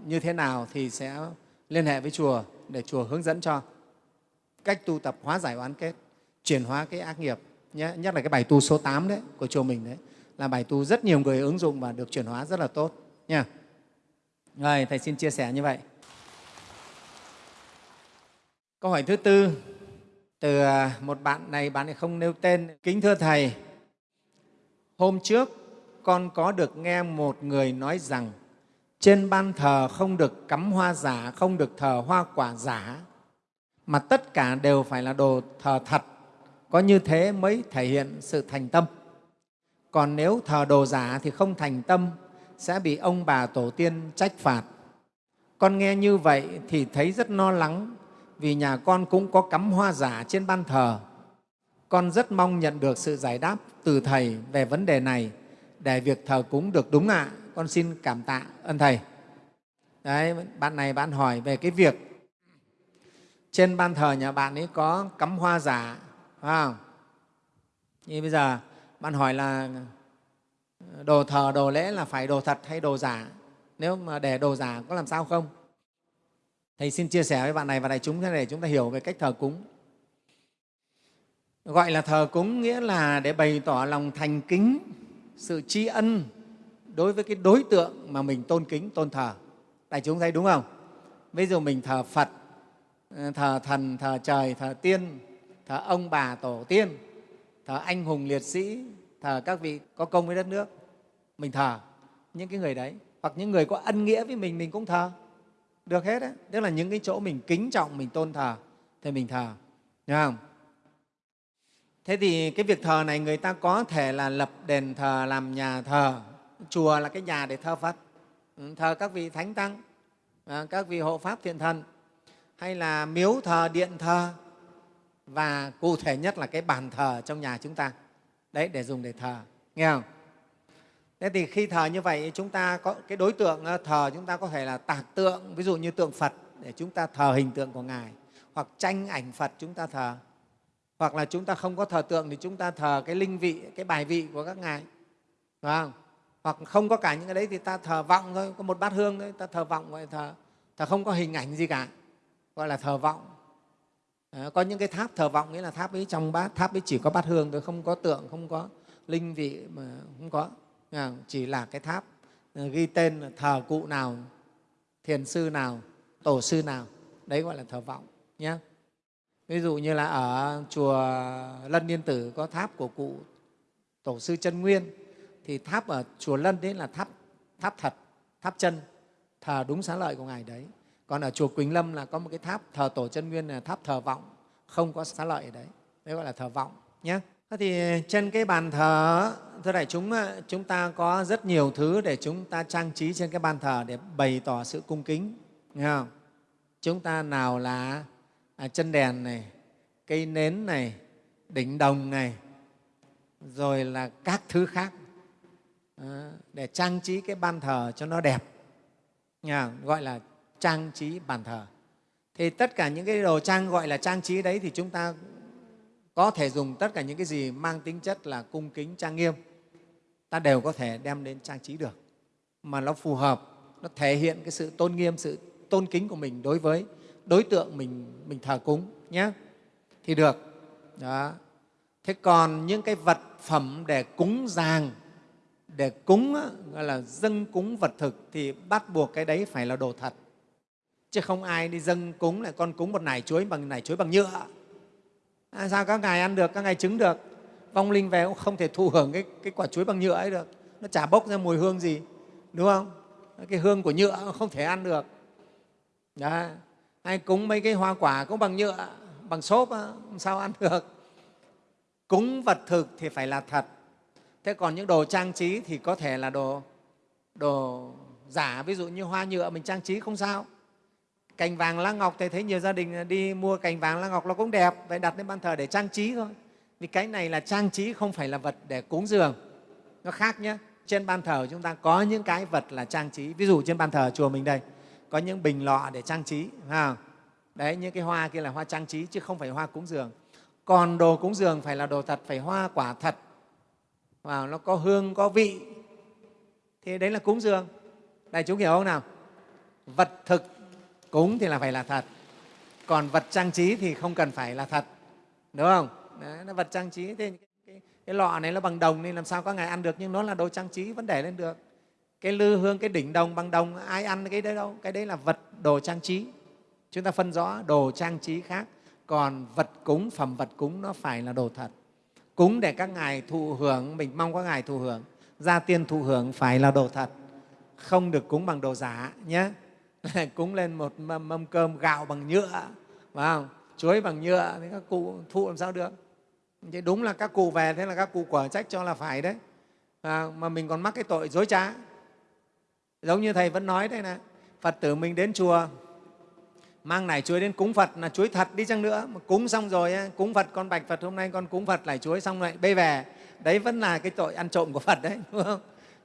như thế nào thì sẽ liên hệ với chùa để chùa hướng dẫn cho. Cách tu tập hóa giải oán kết chuyển hóa cái ác nghiệp nhé nhất là cái bài tu số 8 đấy của chùa mình đấy là bài tu rất nhiều người ứng dụng và được chuyển hóa rất là tốt nha rồi, thầy xin chia sẻ như vậy. Câu hỏi thứ tư. Từ à, một bạn này bạn này không nêu tên. Kính thưa thầy, hôm trước con có được nghe một người nói rằng, trên ban thờ không được cắm hoa giả, không được thờ hoa quả giả, mà tất cả đều phải là đồ thờ thật. Có như thế mới thể hiện sự thành tâm. Còn nếu thờ đồ giả thì không thành tâm sẽ bị ông bà tổ tiên trách phạt. Con nghe như vậy thì thấy rất lo lắng, vì nhà con cũng có cắm hoa giả trên ban thờ. Con rất mong nhận được sự giải đáp từ thầy về vấn đề này, để việc thờ cúng được đúng ạ. Con xin cảm tạ ơn thầy. Đấy, bạn này bạn hỏi về cái việc trên ban thờ nhà bạn ấy có cắm hoa giả, phải không? Như bây giờ bạn hỏi là đồ thờ, đồ lễ là phải đồ thật hay đồ giả? Nếu mà để đồ giả có làm sao không? Thầy xin chia sẻ với bạn này và đại chúng thế để chúng ta hiểu về cách thờ cúng. Gọi là thờ cúng nghĩa là để bày tỏ lòng thành kính, sự tri ân đối với cái đối tượng mà mình tôn kính, tôn thờ. Đại chúng thấy đúng không? Ví dụ mình thờ phật, thờ thần, thờ trời, thờ tiên, thờ ông bà tổ tiên, thờ anh hùng liệt sĩ thờ các vị có công với đất nước, mình thờ những cái người đấy. Hoặc những người có ân nghĩa với mình mình cũng thờ. Được hết đấy tức là những cái chỗ mình kính trọng, mình tôn thờ, thì mình thờ. Đúng không? Thế thì cái việc thờ này người ta có thể là lập đền thờ, làm nhà thờ. Chùa là cái nhà để thờ phật. Ừ, thờ các vị thánh tăng à, các vị hộ pháp thiện thần, hay là miếu thờ, điện thờ. Và cụ thể nhất là cái bàn thờ trong nhà chúng ta đấy, để dùng để thờ. Nghe không? Thế thì khi thờ như vậy, chúng ta có cái đối tượng ờ, thờ chúng ta có thể là tạc tượng, ví dụ như tượng phật, để chúng ta thờ hình tượng của ngài. Hoặc tranh ảnh phật chúng ta thờ. Hoặc là chúng ta không có thờ tượng thì chúng ta thờ cái linh vị, cái bài vị của các ngài. Phải không? Hoặc không có cả những cái đấy thì ta thờ vọng thôi, có một bát hương thôi, ta thờ vọng, gọi thờ. Thờ không có hình ảnh gì cả, gọi là thờ vọng à, có những cái tháp thờ vọng nghĩa là tháp ấy trong bát tháp ấy chỉ có bát hương thôi không có tượng không có linh vị mà không có. Chỉ là cái tháp ờ, ghi tên là thờ cụ nào thiền sư nào tổ sư nào. Đấy gọi là thờ vọng nhé ví dụ như là ở chùa lân yên tử có tháp của cụ tổ sư chân nguyên. Thì tháp ở chùa lân đấy là tháp tháp thật tháp chân thờ đúng xá lợi của ngài đấy còn ở chùa quỳnh lâm là có một cái tháp thờ tổ chân nguyên là tháp thờ vọng không có xá lợi ở đấy đấy gọi là thờ vọng nhé Thế thì trên cái bàn thờ, thưa đại chúng, ờ, chúng ta có rất nhiều thứ để chúng ta trang trí trên cái bàn thờ để bày tỏ sự cung kính. Nghe không? Chúng ta nào là à, chân đèn này, cây nến này, đỉnh đồng này, rồi là các thứ khác ờ, để trang trí cái bàn thờ cho nó đẹp. Nghe Gọi là trang trí bàn thờ. Thì tất cả những cái đồ trang gọi là trang trí đấy thì chúng ta có thể dùng tất cả những cái gì mang tính chất là cung kính, trang nghiêm. Ta đều có thể đem đến trang trí được. Mà nó phù hợp, nó thể hiện cái sự tôn nghiêm, sự tôn kính của mình đối với đối tượng mình mình thờ cúng nhé. Thì được. Đó. Thế còn những cái vật phẩm để cúng dàng để cúng gọi là dâng cúng vật thực thì bắt buộc cái đấy phải là đồ thật chứ không ai đi dâng cúng lại con cúng một nải chuối bằng nải chuối bằng nhựa. À, sao các ngài ăn được các ngài chứng được? Vong linh về cũng không thể thụ hưởng cái, cái quả chuối bằng nhựa ấy được. Nó chả bốc ra mùi hương gì đúng không? Cái hương của nhựa không thể ăn được. Đó. ai cúng mấy cái hoa quả cũng bằng nhựa bằng xốp sao ăn được. Cúng vật thực thì phải là thật. Thế còn những đồ trang trí thì có thể là đồ đồ giả ví dụ như hoa nhựa mình trang trí không sao cành vàng lá ngọc thầy thấy nhiều gia đình đi mua cành vàng lá ngọc nó cũng đẹp, vậy đặt lên ban thờ để trang trí thôi. Vì cái này là trang trí không phải là vật để cúng dường. Nó khác nhé trên ban thờ chúng ta có những cái vật là trang trí. Ví dụ trên ban thờ chùa mình đây, có những bình lọ để trang trí ha đấy, những cái hoa kia là hoa trang trí chứ không phải hoa cúng dường. Còn đồ cúng dường phải là đồ thật, phải hoa quả thật. Và nó có hương, có vị. Thì đấy là cúng dường. Này chúng hiểu không nào? Vật thực cúng thì là phải là thật. Còn vật trang trí thì không cần phải là thật. Đúng không? Đấy, nó vật trang trí thì cái, cái, cái lọ này nó bằng đồng nên làm sao có ngài ăn được nhưng nó là đồ trang trí vẫn để lên được. Cái lư hương cái đỉnh đồng bằng đồng ai ăn cái đấy đâu. Cái đấy là vật đồ trang trí. Chúng ta phân rõ đồ trang trí khác. Còn vật cúng phẩm vật cúng nó phải là đồ thật. Cúng để các ngài thụ hưởng mình mong các ngài thụ hưởng. Gia tiên thụ hưởng phải là đồ thật. Không được cúng bằng đồ giả nhé cúng lên một mâm, mâm cơm gạo bằng nhựa phải không? chuối bằng nhựa thì các cụ thụ làm sao được? Thế đúng là các cụ về thế là các cụ quả trách cho là phải đấy. À, mà mình còn mắc cái tội dối trá. Giống như thầy vẫn nói đây này phật tử mình đến chùa mang nải chuối đến cúng phật là chuối thật đi chăng nữa. Mà cúng xong rồi cúng phật con bạch phật hôm nay con cúng phật nải chuối xong lại bê về. Đấy vẫn là cái tội ăn trộm của phật đấy đúng không?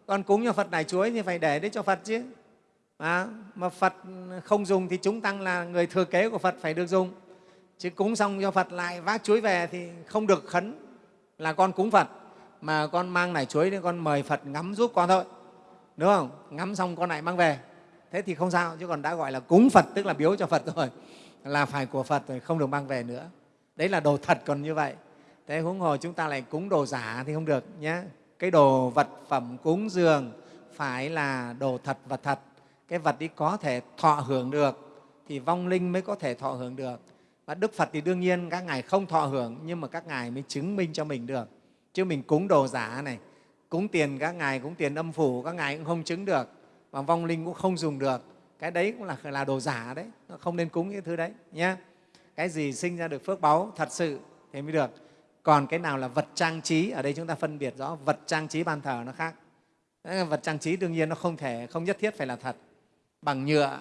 Con cúng cho phật nải chuối thì phải để đấy cho phật chứ à, mà phật không dùng thì chúng tăng là người thừa kế của phật phải được dùng. Chứ cúng xong cho phật lại vác chuối về thì không được khấn là con cúng phật. Mà con mang nải chuối thì con mời phật ngắm giúp con thôi. Đúng không? Ngắm xong con lại mang về. Thế thì không sao chứ còn đã gọi là cúng phật tức là biếu cho phật rồi là phải của phật rồi không được mang về nữa. Đấy là đồ thật còn như vậy. Thế huống hồ chúng ta lại cúng đồ giả thì không được nhé cái đồ vật phẩm cúng dường phải là đồ thật vật thật cái vật ấy có thể thọ hưởng được thì vong linh mới có thể thọ hưởng được. Và đức phật thì đương nhiên các ngài không thọ hưởng, nhưng mà các ngài mới chứng minh cho mình được. Chứ mình cúng đồ giả này, cúng tiền các ngài, cúng tiền âm phủ, các ngài cũng không chứng được. Và vong linh cũng không dùng được. Cái đấy cũng là là đồ giả đấy, nó không nên cúng những thứ đấy nhé cái gì sinh ra được phước báu thật sự thì mới được. Còn cái nào là vật trang trí, ở đây chúng ta phân biệt rõ, vật trang trí ban thờ nó khác. Vật trang trí đương nhiên nó không thể, không nhất thiết phải là thật bằng nhựa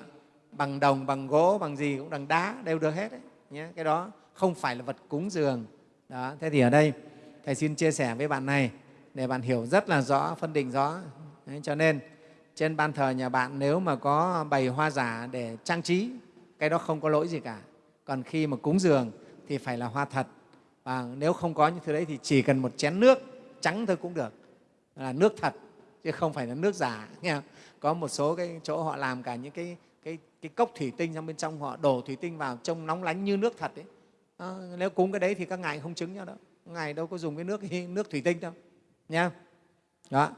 bằng đồng bằng gỗ bằng gì cũng bằng đá đều được hết đấy nhé. Cái đó không phải là vật cúng dường. Đó thế thì ở đây thầy xin chia sẻ với bạn này để bạn hiểu rất là rõ phân định rõ. Đấy, cho nên trên ban thờ nhà bạn nếu mà có bày hoa giả để trang trí cái đó không có lỗi gì cả. Còn khi mà cúng dường thì phải là hoa thật. Và nếu không có những thứ đấy thì chỉ cần một chén nước trắng thôi cũng được. Là nước thật chứ không phải là nước giả nghe không? Có một số cái chỗ họ làm cả những cái cái cái cốc thủy tinh trong bên trong họ đổ thủy tinh vào trông nóng lánh như nước thật đấy à, nếu cúng cái đấy thì các ngài không chứng nhau đâu. Ngài đâu có dùng cái nước nước thủy tinh đâu nha. Đó.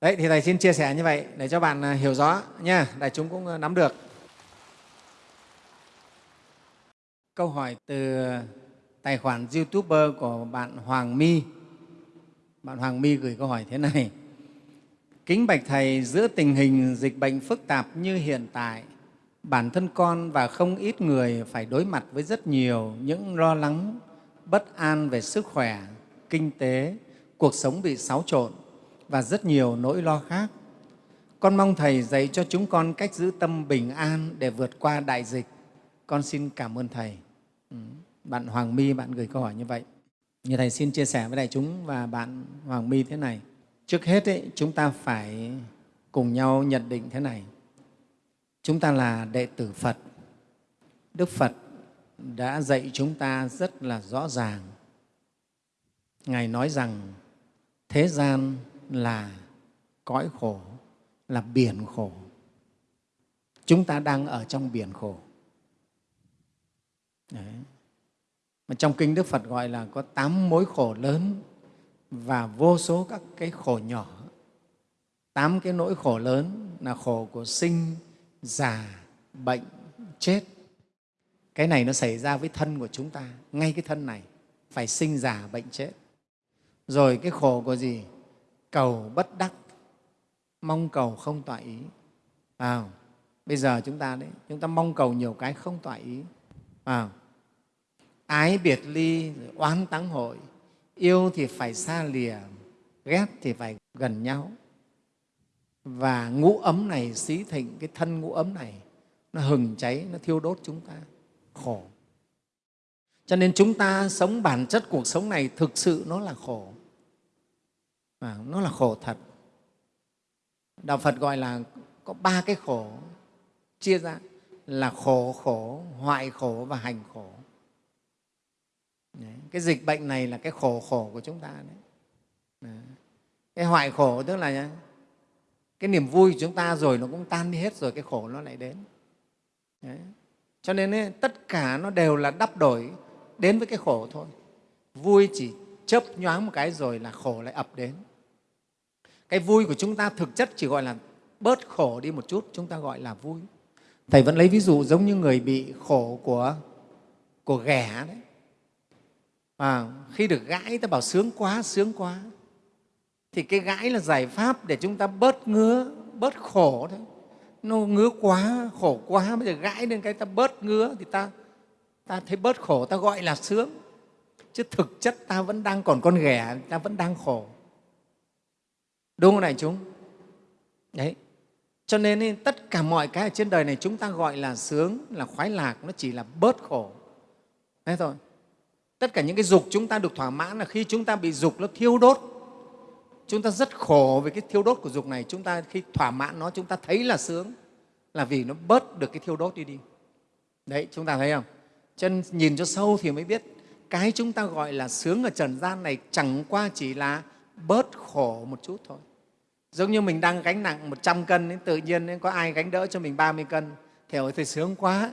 Đấy thì thầy xin chia sẻ như vậy để cho bạn à, hiểu rõ nha. Đại chúng cũng à, nắm được. Câu hỏi từ tài khoản youtuber của bạn hoàng my. Bạn hoàng my gửi câu hỏi thế này kính bạch thầy giữa tình hình dịch bệnh phức tạp như hiện tại bản thân con và không ít người phải đối mặt với rất nhiều những lo lắng bất an về sức khỏe kinh tế cuộc sống bị xáo trộn và rất nhiều nỗi lo khác. Con mong Thầy dạy cho chúng con cách giữ tâm bình an để vượt qua đại dịch. Con xin cảm ơn Thầy. Ừ, bạn Hoàng My, bạn gửi câu hỏi như vậy. Như Thầy xin chia sẻ với đại chúng và bạn Hoàng My thế này. Trước hết, ấy, chúng ta phải cùng nhau nhận định thế này. Chúng ta là đệ tử Phật. Đức Phật đã dạy chúng ta rất là rõ ràng. Ngài nói rằng thế gian là cõi khổ, là biển khổ. Chúng ta đang ở trong biển khổ. Đấy. Mà trong Kinh Đức Phật gọi là có tám mối khổ lớn và vô số các cái khổ nhỏ. Tám cái nỗi khổ lớn là khổ của sinh, già, bệnh, chết. Cái này nó xảy ra với thân của chúng ta, ngay cái thân này, phải sinh, già, bệnh, chết. Rồi cái khổ của gì? cầu bất đắc mong cầu không tọa ý à, bây giờ chúng ta đấy chúng ta mong cầu nhiều cái không tọa ý à, ái biệt ly oán táng hội yêu thì phải xa lìa ghét thì phải gần nhau. Và ngũ ấm này xí thịnh cái thân ngũ ấm này nó hừng cháy nó thiêu đốt chúng ta. Khổ. Cho nên chúng ta sống bản chất cuộc sống này thực sự nó là khổ. À, nó là khổ thật. Đạo phật gọi là có ba cái khổ chia ra là khổ khổ hoại khổ và hành khổ đấy. cái dịch bệnh này là cái khổ khổ của chúng ta đấy, đấy. cái hoại khổ tức là cái niềm vui của chúng ta rồi nó cũng tan đi hết rồi cái khổ nó lại đến đấy. cho nên ấy, tất cả nó đều là đắp đổi đến với cái khổ thôi vui chỉ chớp nhoáng một cái rồi là khổ lại ập đến cái vui của chúng ta thực chất chỉ gọi là bớt khổ đi một chút chúng ta gọi là vui thầy vẫn lấy ví dụ giống như người bị khổ của của ghẻ đấy à, khi được gãi ta bảo sướng quá sướng quá. Thì cái gãi là giải pháp để chúng ta bớt ngứa bớt khổ thôi. Nó ngứa quá khổ quá bây giờ gãi lên cái ta bớt ngứa thì ta ta thấy bớt khổ ta gọi là sướng. Chứ thực chất ta vẫn đang còn con ghẻ ta vẫn đang khổ. Đúng không này chúng? Đấy. Cho nên tất cả mọi cái ở trên đời này chúng ta gọi là sướng là khoái lạc nó chỉ là bớt khổ. Thế thôi tất cả những cái dục chúng ta được thỏa mãn là khi chúng ta bị dục nó thiêu đốt. Chúng ta rất khổ về cái thiêu đốt của dục này. Chúng ta khi thỏa mãn nó chúng ta thấy là sướng. Là vì nó bớt được cái thiêu đốt đi đi. Đấy chúng ta thấy không? Chân nhìn cho sâu thì mới biết. Cái chúng ta gọi là sướng ở trần gian này chẳng qua chỉ là bớt khổ một chút thôi. Giống như mình đang gánh nặng 100 cân ấy, tự nhiên nên có ai gánh đỡ cho mình 30 cân? Thì ôi, thì sướng quá.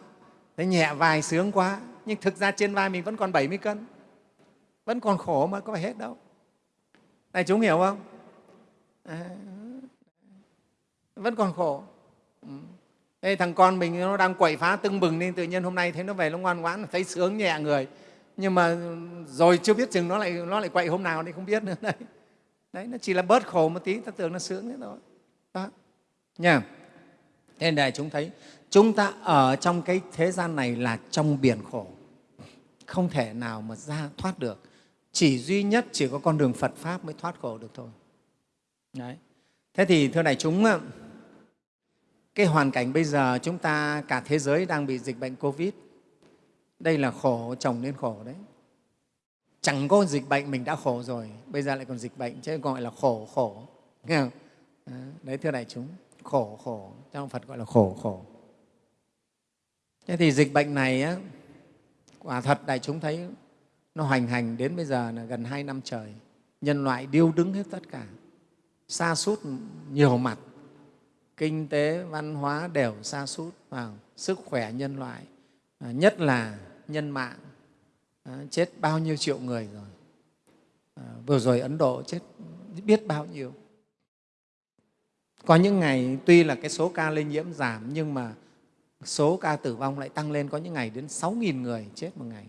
Thấy nhẹ vai sướng quá nhưng thực ra trên vai mình vẫn còn 70 cân. Vẫn còn khổ mà có phải hết đâu. Này chúng hiểu không? À, vẫn còn khổ. Ừ. Đây, thằng con mình nó đang quậy phá tưng bừng nên tự nhiên hôm nay thấy nó về nó ngoan ngoãn thấy sướng nhẹ người. Nhưng mà rồi chưa biết chừng nó lại nó lại quậy hôm nào thì không biết nữa. Đấy. Đấy nó chỉ là bớt khổ một tí ta tưởng nó sướng thế thôi. Đó. Nha. Thế nên đại chúng thấy chúng ta ở trong cái thế gian này là trong biển khổ. Không thể nào mà ra thoát được. Chỉ duy nhất chỉ có con đường phật pháp mới thoát khổ được thôi. Đấy. Thế thì, thưa đại chúng cái hoàn cảnh bây giờ chúng ta, cả thế giới đang bị dịch bệnh covid. Đây là khổ, chồng lên khổ đấy. Chẳng có dịch bệnh, mình đã khổ rồi, bây giờ lại còn dịch bệnh, chứ gọi là khổ khổ. Nghe không? đấy, thưa đại chúng, khổ khổ. Trong phật gọi là khổ khổ thế thì dịch bệnh này á, quả thật đại chúng thấy nó hoành hành đến bây giờ là gần hai năm trời. Nhân loại điêu đứng hết tất cả xa sút nhiều mặt. Kinh tế văn hóa đều xa sút vào sức khỏe nhân loại. À, nhất là nhân mạng. À, chết bao nhiêu triệu người rồi. À, vừa rồi ấn độ chết biết bao nhiêu. Có những ngày tuy là cái số ca lây nhiễm giảm nhưng mà số ca tử vong lại tăng lên có những ngày đến 6.000 người chết một ngày.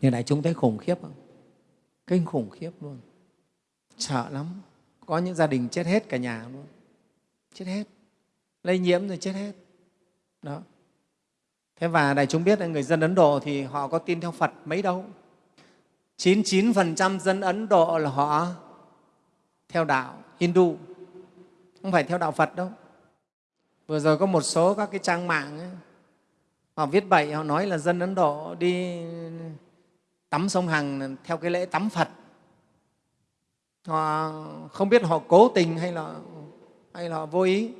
Như đại chúng thấy khủng khiếp không? Kinh khủng khiếp luôn. Sợ lắm. Có những gia đình chết hết cả nhà luôn. Chết hết. Lây nhiễm rồi chết hết. Đó. Thế và đại chúng biết là người dân ấn độ thì họ có tin theo phật mấy đâu. 99% dân ấn độ là họ theo đạo hindu. Không phải theo đạo phật đâu vừa rồi có một số các cái trang mạng ấy, họ viết bậy họ nói là dân ấn độ đi tắm sông hằng theo cái lễ tắm phật. Họ không biết họ cố tình hay là hay là họ vô ý.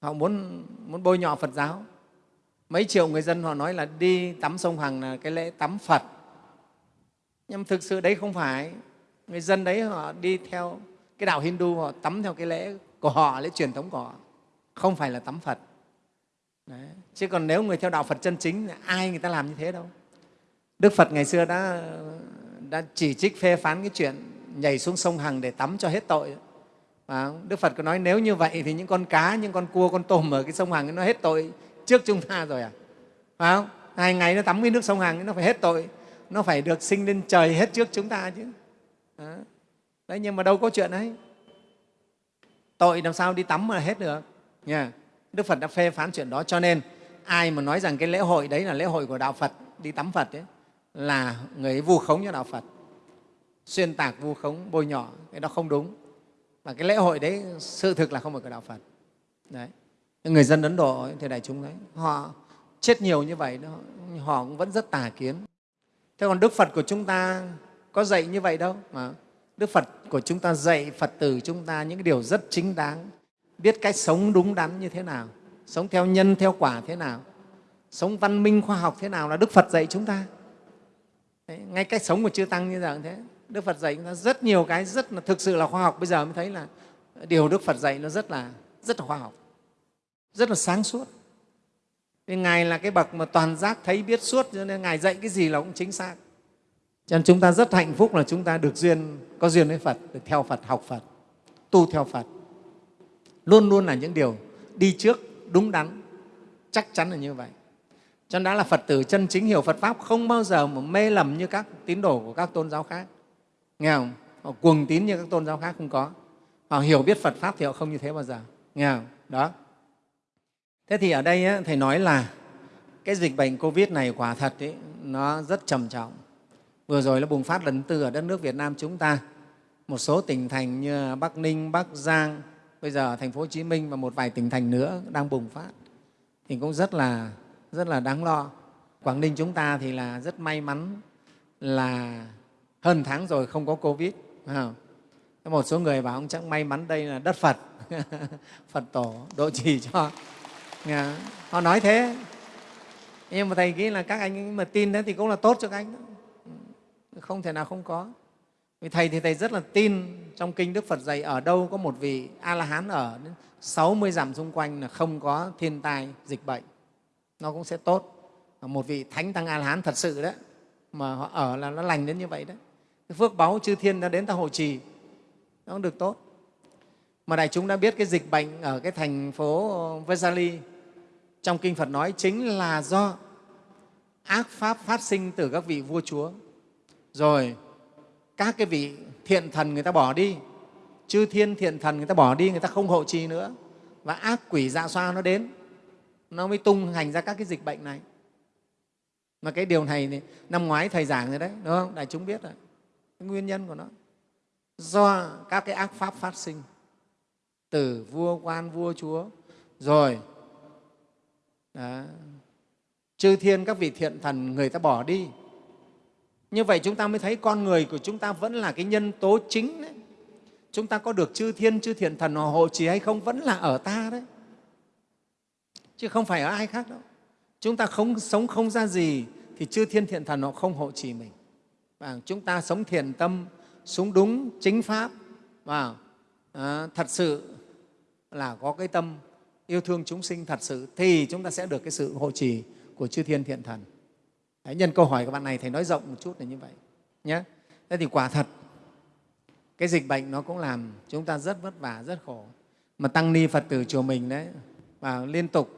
Họ muốn muốn bôi nhọ phật giáo. Mấy triệu người dân họ nói là đi tắm sông hằng là cái lễ tắm phật. Nhưng thực sự đấy không phải. Người dân đấy họ đi theo cái đạo hindu họ tắm theo cái lễ của họ lễ truyền thống của họ, không phải là tắm phật đấy. chứ còn nếu người theo đạo phật chân chính, ai người ta làm như thế đâu đức phật ngày xưa đã đã chỉ trích, phê phán cái chuyện nhảy xuống sông hằng để tắm cho hết tội và đức phật có nói nếu như vậy thì những con cá, những con cua, con tôm ở cái sông hằng nó hết tội trước chúng ta rồi à phải không hai ngày nó tắm cái nước sông hằng nó phải hết tội, nó phải được sinh lên trời hết trước chúng ta chứ đó. đấy, nhưng mà đâu có chuyện ấy tội làm sao đi tắm mà hết được. Nha. Đức phật đã phê phán chuyện đó cho nên ai mà nói rằng cái lễ hội đấy là lễ hội của đạo phật đi tắm phật ấy, là người ấy vu khống cho đạo phật. Xuyên tạc vu khống bôi nhọ cái đó không đúng. Và cái lễ hội đấy sự thực là không phải của đạo phật. Đấy. Người dân ấn độ thì đại chúng đấy họ chết nhiều như vậy đó, họ cũng vẫn rất tà kiến. Thế còn đức phật của chúng ta có dạy như vậy đâu? Mà đức phật của chúng ta dạy phật tử chúng ta những điều rất chính đáng. Biết cách sống đúng đắn như thế nào sống theo nhân theo quả thế nào sống văn minh khoa học thế nào là đức phật dạy chúng ta. Đấy, ngay cách sống của chư tăng như giờ thế. Đức phật dạy chúng ta rất nhiều cái rất là thực sự là khoa học. Bây giờ mới thấy là điều đức phật dạy nó rất là rất là khoa học rất là sáng suốt. Vì ngài là cái bậc mà toàn giác thấy biết suốt cho nên ngài dạy cái gì là cũng chính xác cho nên chúng ta rất hạnh phúc là chúng ta được duyên có duyên với phật được theo phật học phật tu theo phật. Luôn luôn là những điều đi trước đúng đắn chắc chắn là như vậy. Cho nên đã là phật tử chân chính hiểu phật pháp không bao giờ mà mê lầm như các tín đồ của các tôn giáo khác. Nghe không? Họ cuồng tín như các tôn giáo khác không có. Họ hiểu biết phật pháp thì họ không như thế bao giờ. Nghe không? Đó. Thế thì ở đây ấy, thầy nói là cái dịch bệnh covid này quả thật ấy, nó rất trầm trọng vừa rồi nó bùng phát lần tư ở đất nước việt nam chúng ta. Một số tỉnh thành như bắc ninh, bắc giang, bây giờ thành phố hồ chí minh và một vài tỉnh thành nữa đang bùng phát. Thì cũng rất là rất là đáng lo. Quảng ninh chúng ta thì là rất may mắn là hơn tháng rồi không có covid không? một số người bảo ông chắc may mắn đây là đất phật. Phật tổ độ trì cho. Dạ, họ nói thế. Nhưng mà thầy nghĩ là các anh mà tin thế thì cũng là tốt cho các anh đó không thể nào không có. Vì thầy thì thầy rất là tin trong kinh đức phật dạy, ở đâu có một vị a la hán ở 60 dặm xung quanh là không có thiên tai, dịch bệnh. Nó cũng sẽ tốt. Một vị thánh tăng a la hán thật sự đấy, mà họ ở là nó lành đến như vậy đấy. Cái phước báu chư thiên đã đến ta hộ trì, nó cũng được tốt. Mà đại chúng đã biết cái dịch bệnh ở cái thành phố Vesali trong kinh Phật nói chính là do ác pháp phát sinh từ các vị vua chúa rồi các cái vị thiện thần người ta bỏ đi. Chư thiên thiện thần người ta bỏ đi người ta không hộ trì nữa. Và ác quỷ dạ xoa nó đến. Nó mới tung hành ra các cái dịch bệnh này. Mà cái điều này thì năm ngoái thầy giảng rồi đấy đúng không? Đại chúng biết rồi. Cái nguyên nhân của nó. Do các cái ác pháp phát sinh. Từ vua quan vua chúa. Rồi đó, chư thiên các vị thiện thần người ta bỏ đi như vậy chúng ta mới thấy con người của chúng ta vẫn là cái nhân tố chính đấy. Chúng ta có được chư thiên chư thiện thần họ hộ trì hay không vẫn là ở ta đấy. Chứ không phải ở ai khác đâu. Chúng ta không sống không ra gì thì chư thiên thiện thần họ không hộ trì mình. Và chúng ta sống thiện tâm sống đúng chính pháp. Và à, thật sự là có cái tâm yêu thương chúng sinh thật sự thì chúng ta sẽ được cái sự hộ trì của chư thiên thiện thần. Đấy, nhân câu hỏi của bạn này thầy nói rộng một chút là như vậy nhé thế thì quả thật cái dịch bệnh nó cũng làm chúng ta rất vất vả rất khổ. Mà tăng ni phật tử chùa mình đấy và liên tục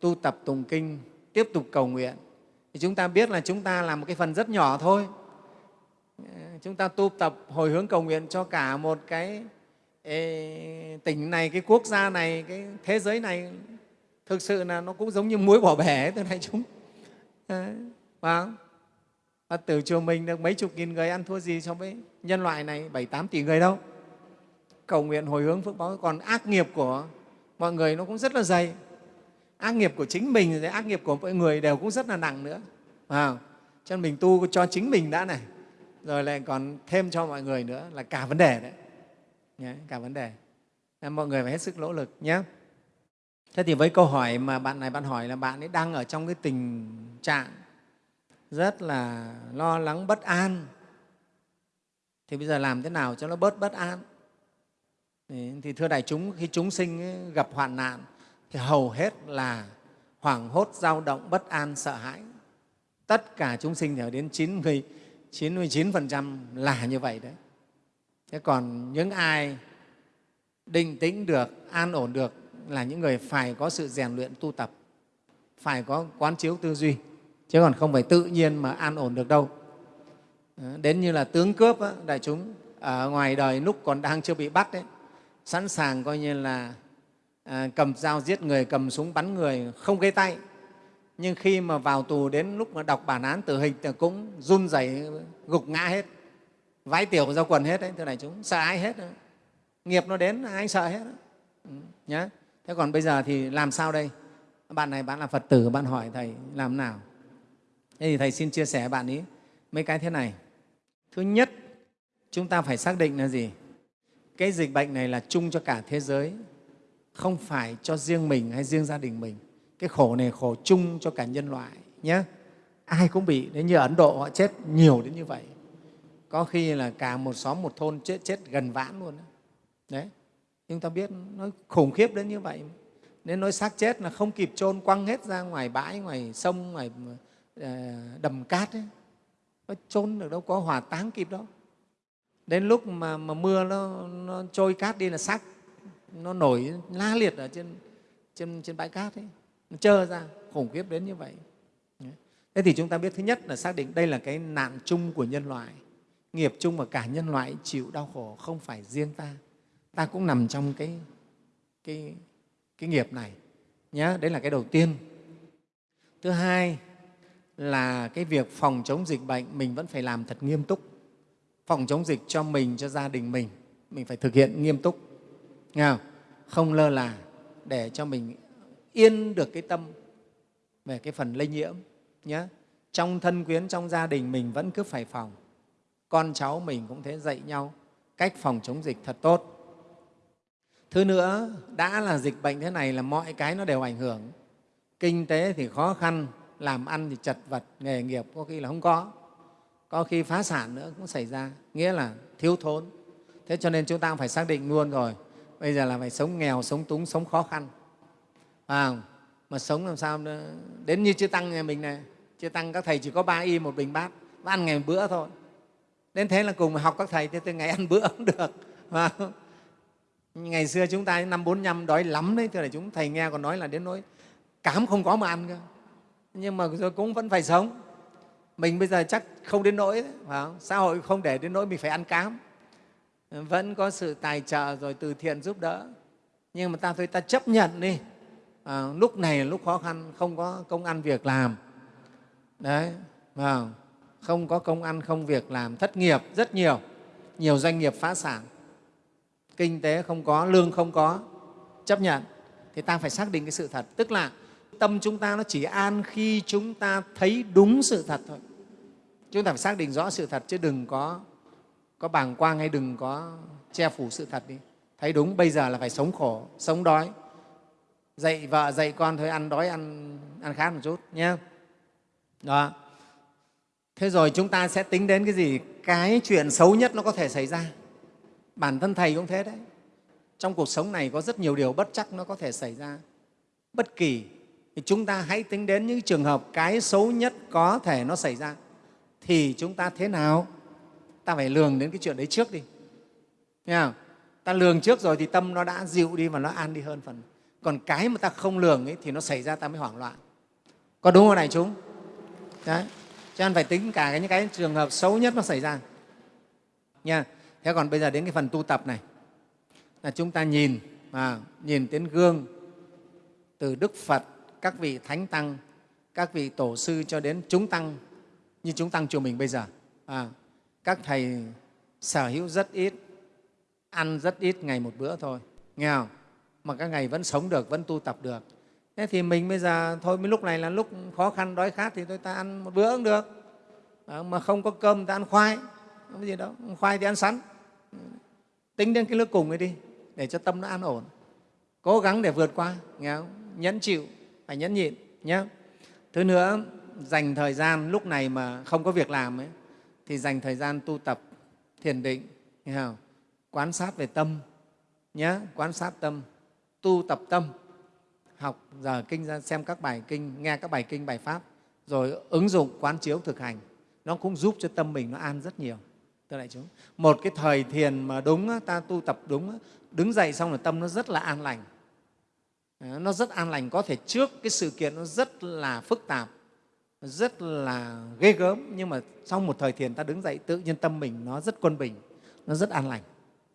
tu tập tùng kinh tiếp tục cầu nguyện thì chúng ta biết là chúng ta làm một cái phần rất nhỏ thôi. Chúng ta tu tập hồi hướng cầu nguyện cho cả một cái ê, tỉnh này cái quốc gia này cái thế giới này thực sự là nó cũng giống như muối bỏ bể từ này chúng và Phật tử chùa mình được mấy chục nghìn người ăn thua gì so với nhân loại này? Bảy tám tỷ người đâu. Cầu nguyện hồi hướng phước báo. Còn ác nghiệp của mọi người nó cũng rất là dày. Ác nghiệp của chính mình rồi ác nghiệp của mọi người đều cũng rất là nặng nữa. À, cho nên mình tu cho chính mình đã này. Rồi lại còn thêm cho mọi người nữa là cả vấn đề đấy. Nhé, cả vấn đề. Nên mọi người phải hết sức nỗ lực nhé thế thì với câu hỏi mà bạn này bạn hỏi là bạn ấy đang ở trong cái tình trạng rất là lo lắng bất an. Thì bây giờ làm thế nào cho nó bớt bất an? Thì thưa đại chúng khi chúng sinh gặp hoạn nạn thì hầu hết là hoảng hốt dao động bất an sợ hãi. Tất cả chúng sinh thì đến 90 99% là như vậy đấy. Thế còn những ai định tĩnh được, an ổn được là những người phải có sự rèn luyện tu tập, phải có quán chiếu tư duy, chứ còn không phải tự nhiên mà an ổn được đâu. Ờ, đến như là tướng cướp, á, đại chúng, ở ngoài đời lúc còn đang chưa bị bắt, đấy, sẵn sàng coi như là à, cầm dao giết người, cầm súng bắn người, không gây tay, nhưng khi mà vào tù đến lúc mà đọc bản án tử hình thì cũng run rẩy gục ngã hết vái tiểu ra quần hết đấy thưa đại chúng sợ ai hết đó. nghiệp nó đến ai sợ hết đó. Ừ, nhá thế còn bây giờ thì làm sao đây bạn này bạn là phật tử bạn hỏi thầy làm nào thế thì thầy xin chia sẻ bạn ấy mấy cái thế này. Thứ nhất, chúng ta phải xác định là gì? Cái dịch bệnh này là chung cho cả thế giới, không phải cho riêng mình hay riêng gia đình mình. Cái khổ này khổ chung cho cả nhân loại nhé ai cũng bị đến như ấn độ họ chết nhiều đến như vậy, có khi là cả một xóm một thôn chết chết gần vãn luôn đấy, chúng ta biết nó khủng khiếp đến như vậy. Nên nói xác chết là không kịp chôn quăng hết ra ngoài bãi, ngoài sông, ngoài Ờ, đầm cát ấy. có trôn được đâu có hỏa táng kịp đâu. Đến lúc mà, mà mưa nó, nó trôi cát đi là xác nó nổi la liệt ở trên, trên, trên bãi cát ấy. Nó trơ ra khủng khiếp đến như vậy. Thế thì chúng ta biết thứ nhất là xác định đây là cái nạn chung của nhân loại nghiệp chung mà cả nhân loại chịu đau khổ không phải riêng ta. Ta cũng nằm trong cái, cái, cái nghiệp này nhé đấy là cái đầu tiên. Thứ hai là cái việc phòng chống dịch bệnh mình vẫn phải làm thật nghiêm túc. Phòng chống dịch cho mình, cho gia đình mình mình phải thực hiện nghiêm túc. Nghe không? không lơ là để cho mình yên được cái tâm về cái phần lây nhiễm nhé trong thân quyến, trong gia đình mình vẫn cứ phải phòng. Con cháu mình cũng thế, dạy nhau cách phòng chống dịch thật tốt. Thứ nữa, đã là dịch bệnh thế này là mọi cái nó đều ảnh hưởng. Kinh tế thì khó khăn làm ăn thì chật vật nghề nghiệp có khi là không có. Có khi phá sản nữa cũng xảy ra nghĩa là thiếu thốn. Thế cho nên chúng ta cũng phải xác định luôn rồi bây giờ là phải sống nghèo sống túng sống khó khăn. À, mà sống làm sao nữa? đến như chư tăng nhà mình này chư tăng các thầy chỉ có ba y một bình bát ăn ngày một bữa thôi. Đến thế là cùng học các thầy thì từ ngày ăn bữa cũng được à, ngày xưa chúng ta năm bốn năm đói lắm đấy thưa là chúng thầy nghe còn nói là đến nỗi cám không có mà ăn cơ nhưng mà rồi cũng vẫn phải sống. Mình bây giờ chắc không đến nỗi phải không? xã hội không để đến nỗi mình phải ăn cám. Vẫn có sự tài trợ rồi từ thiện giúp đỡ. Nhưng mà ta thôi ta chấp nhận đi. À, lúc này là lúc khó khăn không có công ăn việc làm. Đấy à, không có công ăn không việc làm thất nghiệp rất nhiều. Nhiều doanh nghiệp phá sản. Kinh tế không có lương không có. Chấp nhận. Thì ta phải xác định cái sự thật. Tức là tâm chúng ta nó chỉ an khi chúng ta thấy đúng sự thật thôi. Chúng ta phải xác định rõ sự thật chứ đừng có có bàng quang hay đừng có che phủ sự thật đi. Thấy đúng, bây giờ là phải sống khổ, sống đói. Dạy vợ, dạy con thôi, ăn đói, ăn ăn khát một chút nhé. Đó. Thế rồi chúng ta sẽ tính đến cái gì? Cái chuyện xấu nhất nó có thể xảy ra. Bản thân thầy cũng thế đấy. Trong cuộc sống này có rất nhiều điều bất chắc nó có thể xảy ra. Bất kỳ thì chúng ta hãy tính đến những trường hợp cái xấu nhất có thể nó xảy ra. Thì chúng ta thế nào? Ta phải lường đến cái chuyện đấy trước đi. Nghe không? ta lường trước rồi thì tâm nó đã dịu đi và nó an đi hơn phần. Còn cái mà ta không lường ấy, thì nó xảy ra ta mới hoảng loạn. Có đúng không này chúng? Đấy. Cho nên phải tính cả những cái trường hợp xấu nhất nó xảy ra. Nha. Thế còn bây giờ đến cái phần tu tập này. Là chúng ta nhìn à, nhìn đến gương từ đức phật các vị thánh tăng các vị tổ sư cho đến chúng tăng như chúng tăng chùa mình bây giờ. À, các thầy sở hữu rất ít ăn rất ít ngày một bữa thôi. Nghe không? Mà các ngày vẫn sống được vẫn tu tập được. Thế thì mình bây giờ thôi mấy lúc này là lúc khó khăn đói khát thì tôi ta ăn một bữa cũng được. À, mà không có cơm ta ăn khoai. Không có gì đâu khoai thì ăn sắn. Tính đến cái nước cùng ấy đi để cho tâm nó an ổn. Cố gắng để vượt qua nghe không? nhẫn chịu phải nhẫn nhịn nhé. Thứ nữa dành thời gian lúc này mà không có việc làm ấy, thì dành thời gian tu tập thiền định nghe không? quán sát về tâm nhé quán sát tâm tu tập tâm học giờ kinh ra xem các bài kinh nghe các bài kinh bài pháp rồi ứng dụng quán chiếu thực hành. Nó cũng giúp cho tâm mình nó an rất nhiều. Thưa đại chúng một cái thời thiền mà đúng ta tu tập đúng đứng dậy xong là tâm nó rất là an lành. Ờ, nó rất an lành. Có thể trước cái sự kiện nó rất là phức tạp, rất là ghê gớm, nhưng mà sau một thời thiền ta đứng dậy, tự nhiên tâm mình nó rất quân bình, nó rất an lành.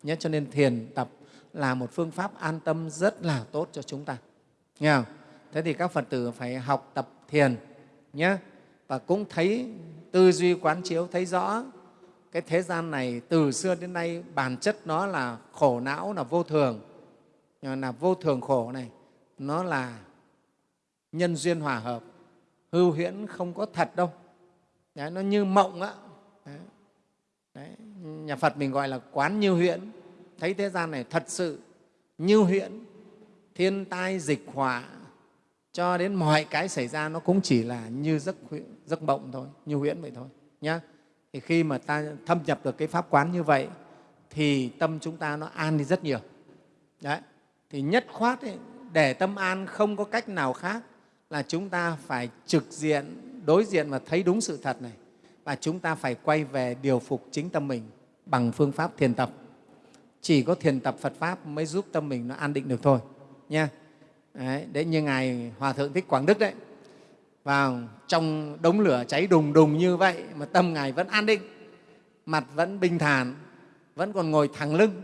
Nhé cho nên thiền tập là một phương pháp an tâm rất là tốt cho chúng ta. Nghe không? thế thì các phật tử phải học tập thiền nhé và cũng thấy tư duy quán chiếu, thấy rõ cái thế gian này từ xưa đến nay bản chất nó là khổ não là vô thường. Ờ, là vô thường khổ này nó là nhân duyên hòa hợp hư huyễn không có thật đâu Đấy, nó như mộng á Đấy. Đấy. nhà phật mình gọi là quán như huyễn thấy thế gian này thật sự như huyễn thiên tai dịch họa cho đến mọi cái xảy ra nó cũng chỉ là như giấc, giấc mộng thôi như huyễn vậy thôi nhá thì khi mà ta thâm nhập được cái pháp quán như vậy thì tâm chúng ta nó an đi rất nhiều đấy thì nhất khoát ấy, để tâm an không có cách nào khác là chúng ta phải trực diện đối diện và thấy đúng sự thật này và chúng ta phải quay về điều phục chính tâm mình bằng phương pháp thiền tập. Chỉ có thiền tập Phật Pháp mới giúp tâm mình nó an định được thôi. Nha. Đấy, đấy như Ngài Hòa Thượng Thích Quảng Đức đấy, vào trong đống lửa cháy đùng đùng như vậy mà tâm Ngài vẫn an định, mặt vẫn bình thản, vẫn còn ngồi thẳng lưng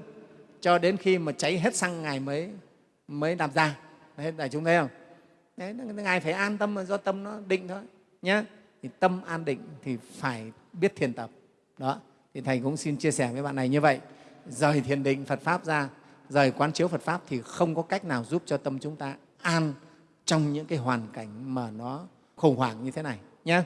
cho đến khi mà cháy hết xăng Ngài mới, mới đạp ra. Đấy, đại chúng thấy không? Đấy, Ngài phải an tâm do tâm nó định thôi. Nhé. Thì tâm an định thì phải biết thiền tập. Đó. Thì Thầy cũng xin chia sẻ với bạn này như vậy. Rời thiền định Phật Pháp ra, rời quán chiếu Phật Pháp thì không có cách nào giúp cho tâm chúng ta an trong những cái hoàn cảnh mà nó khủng hoảng như thế này. Nhé.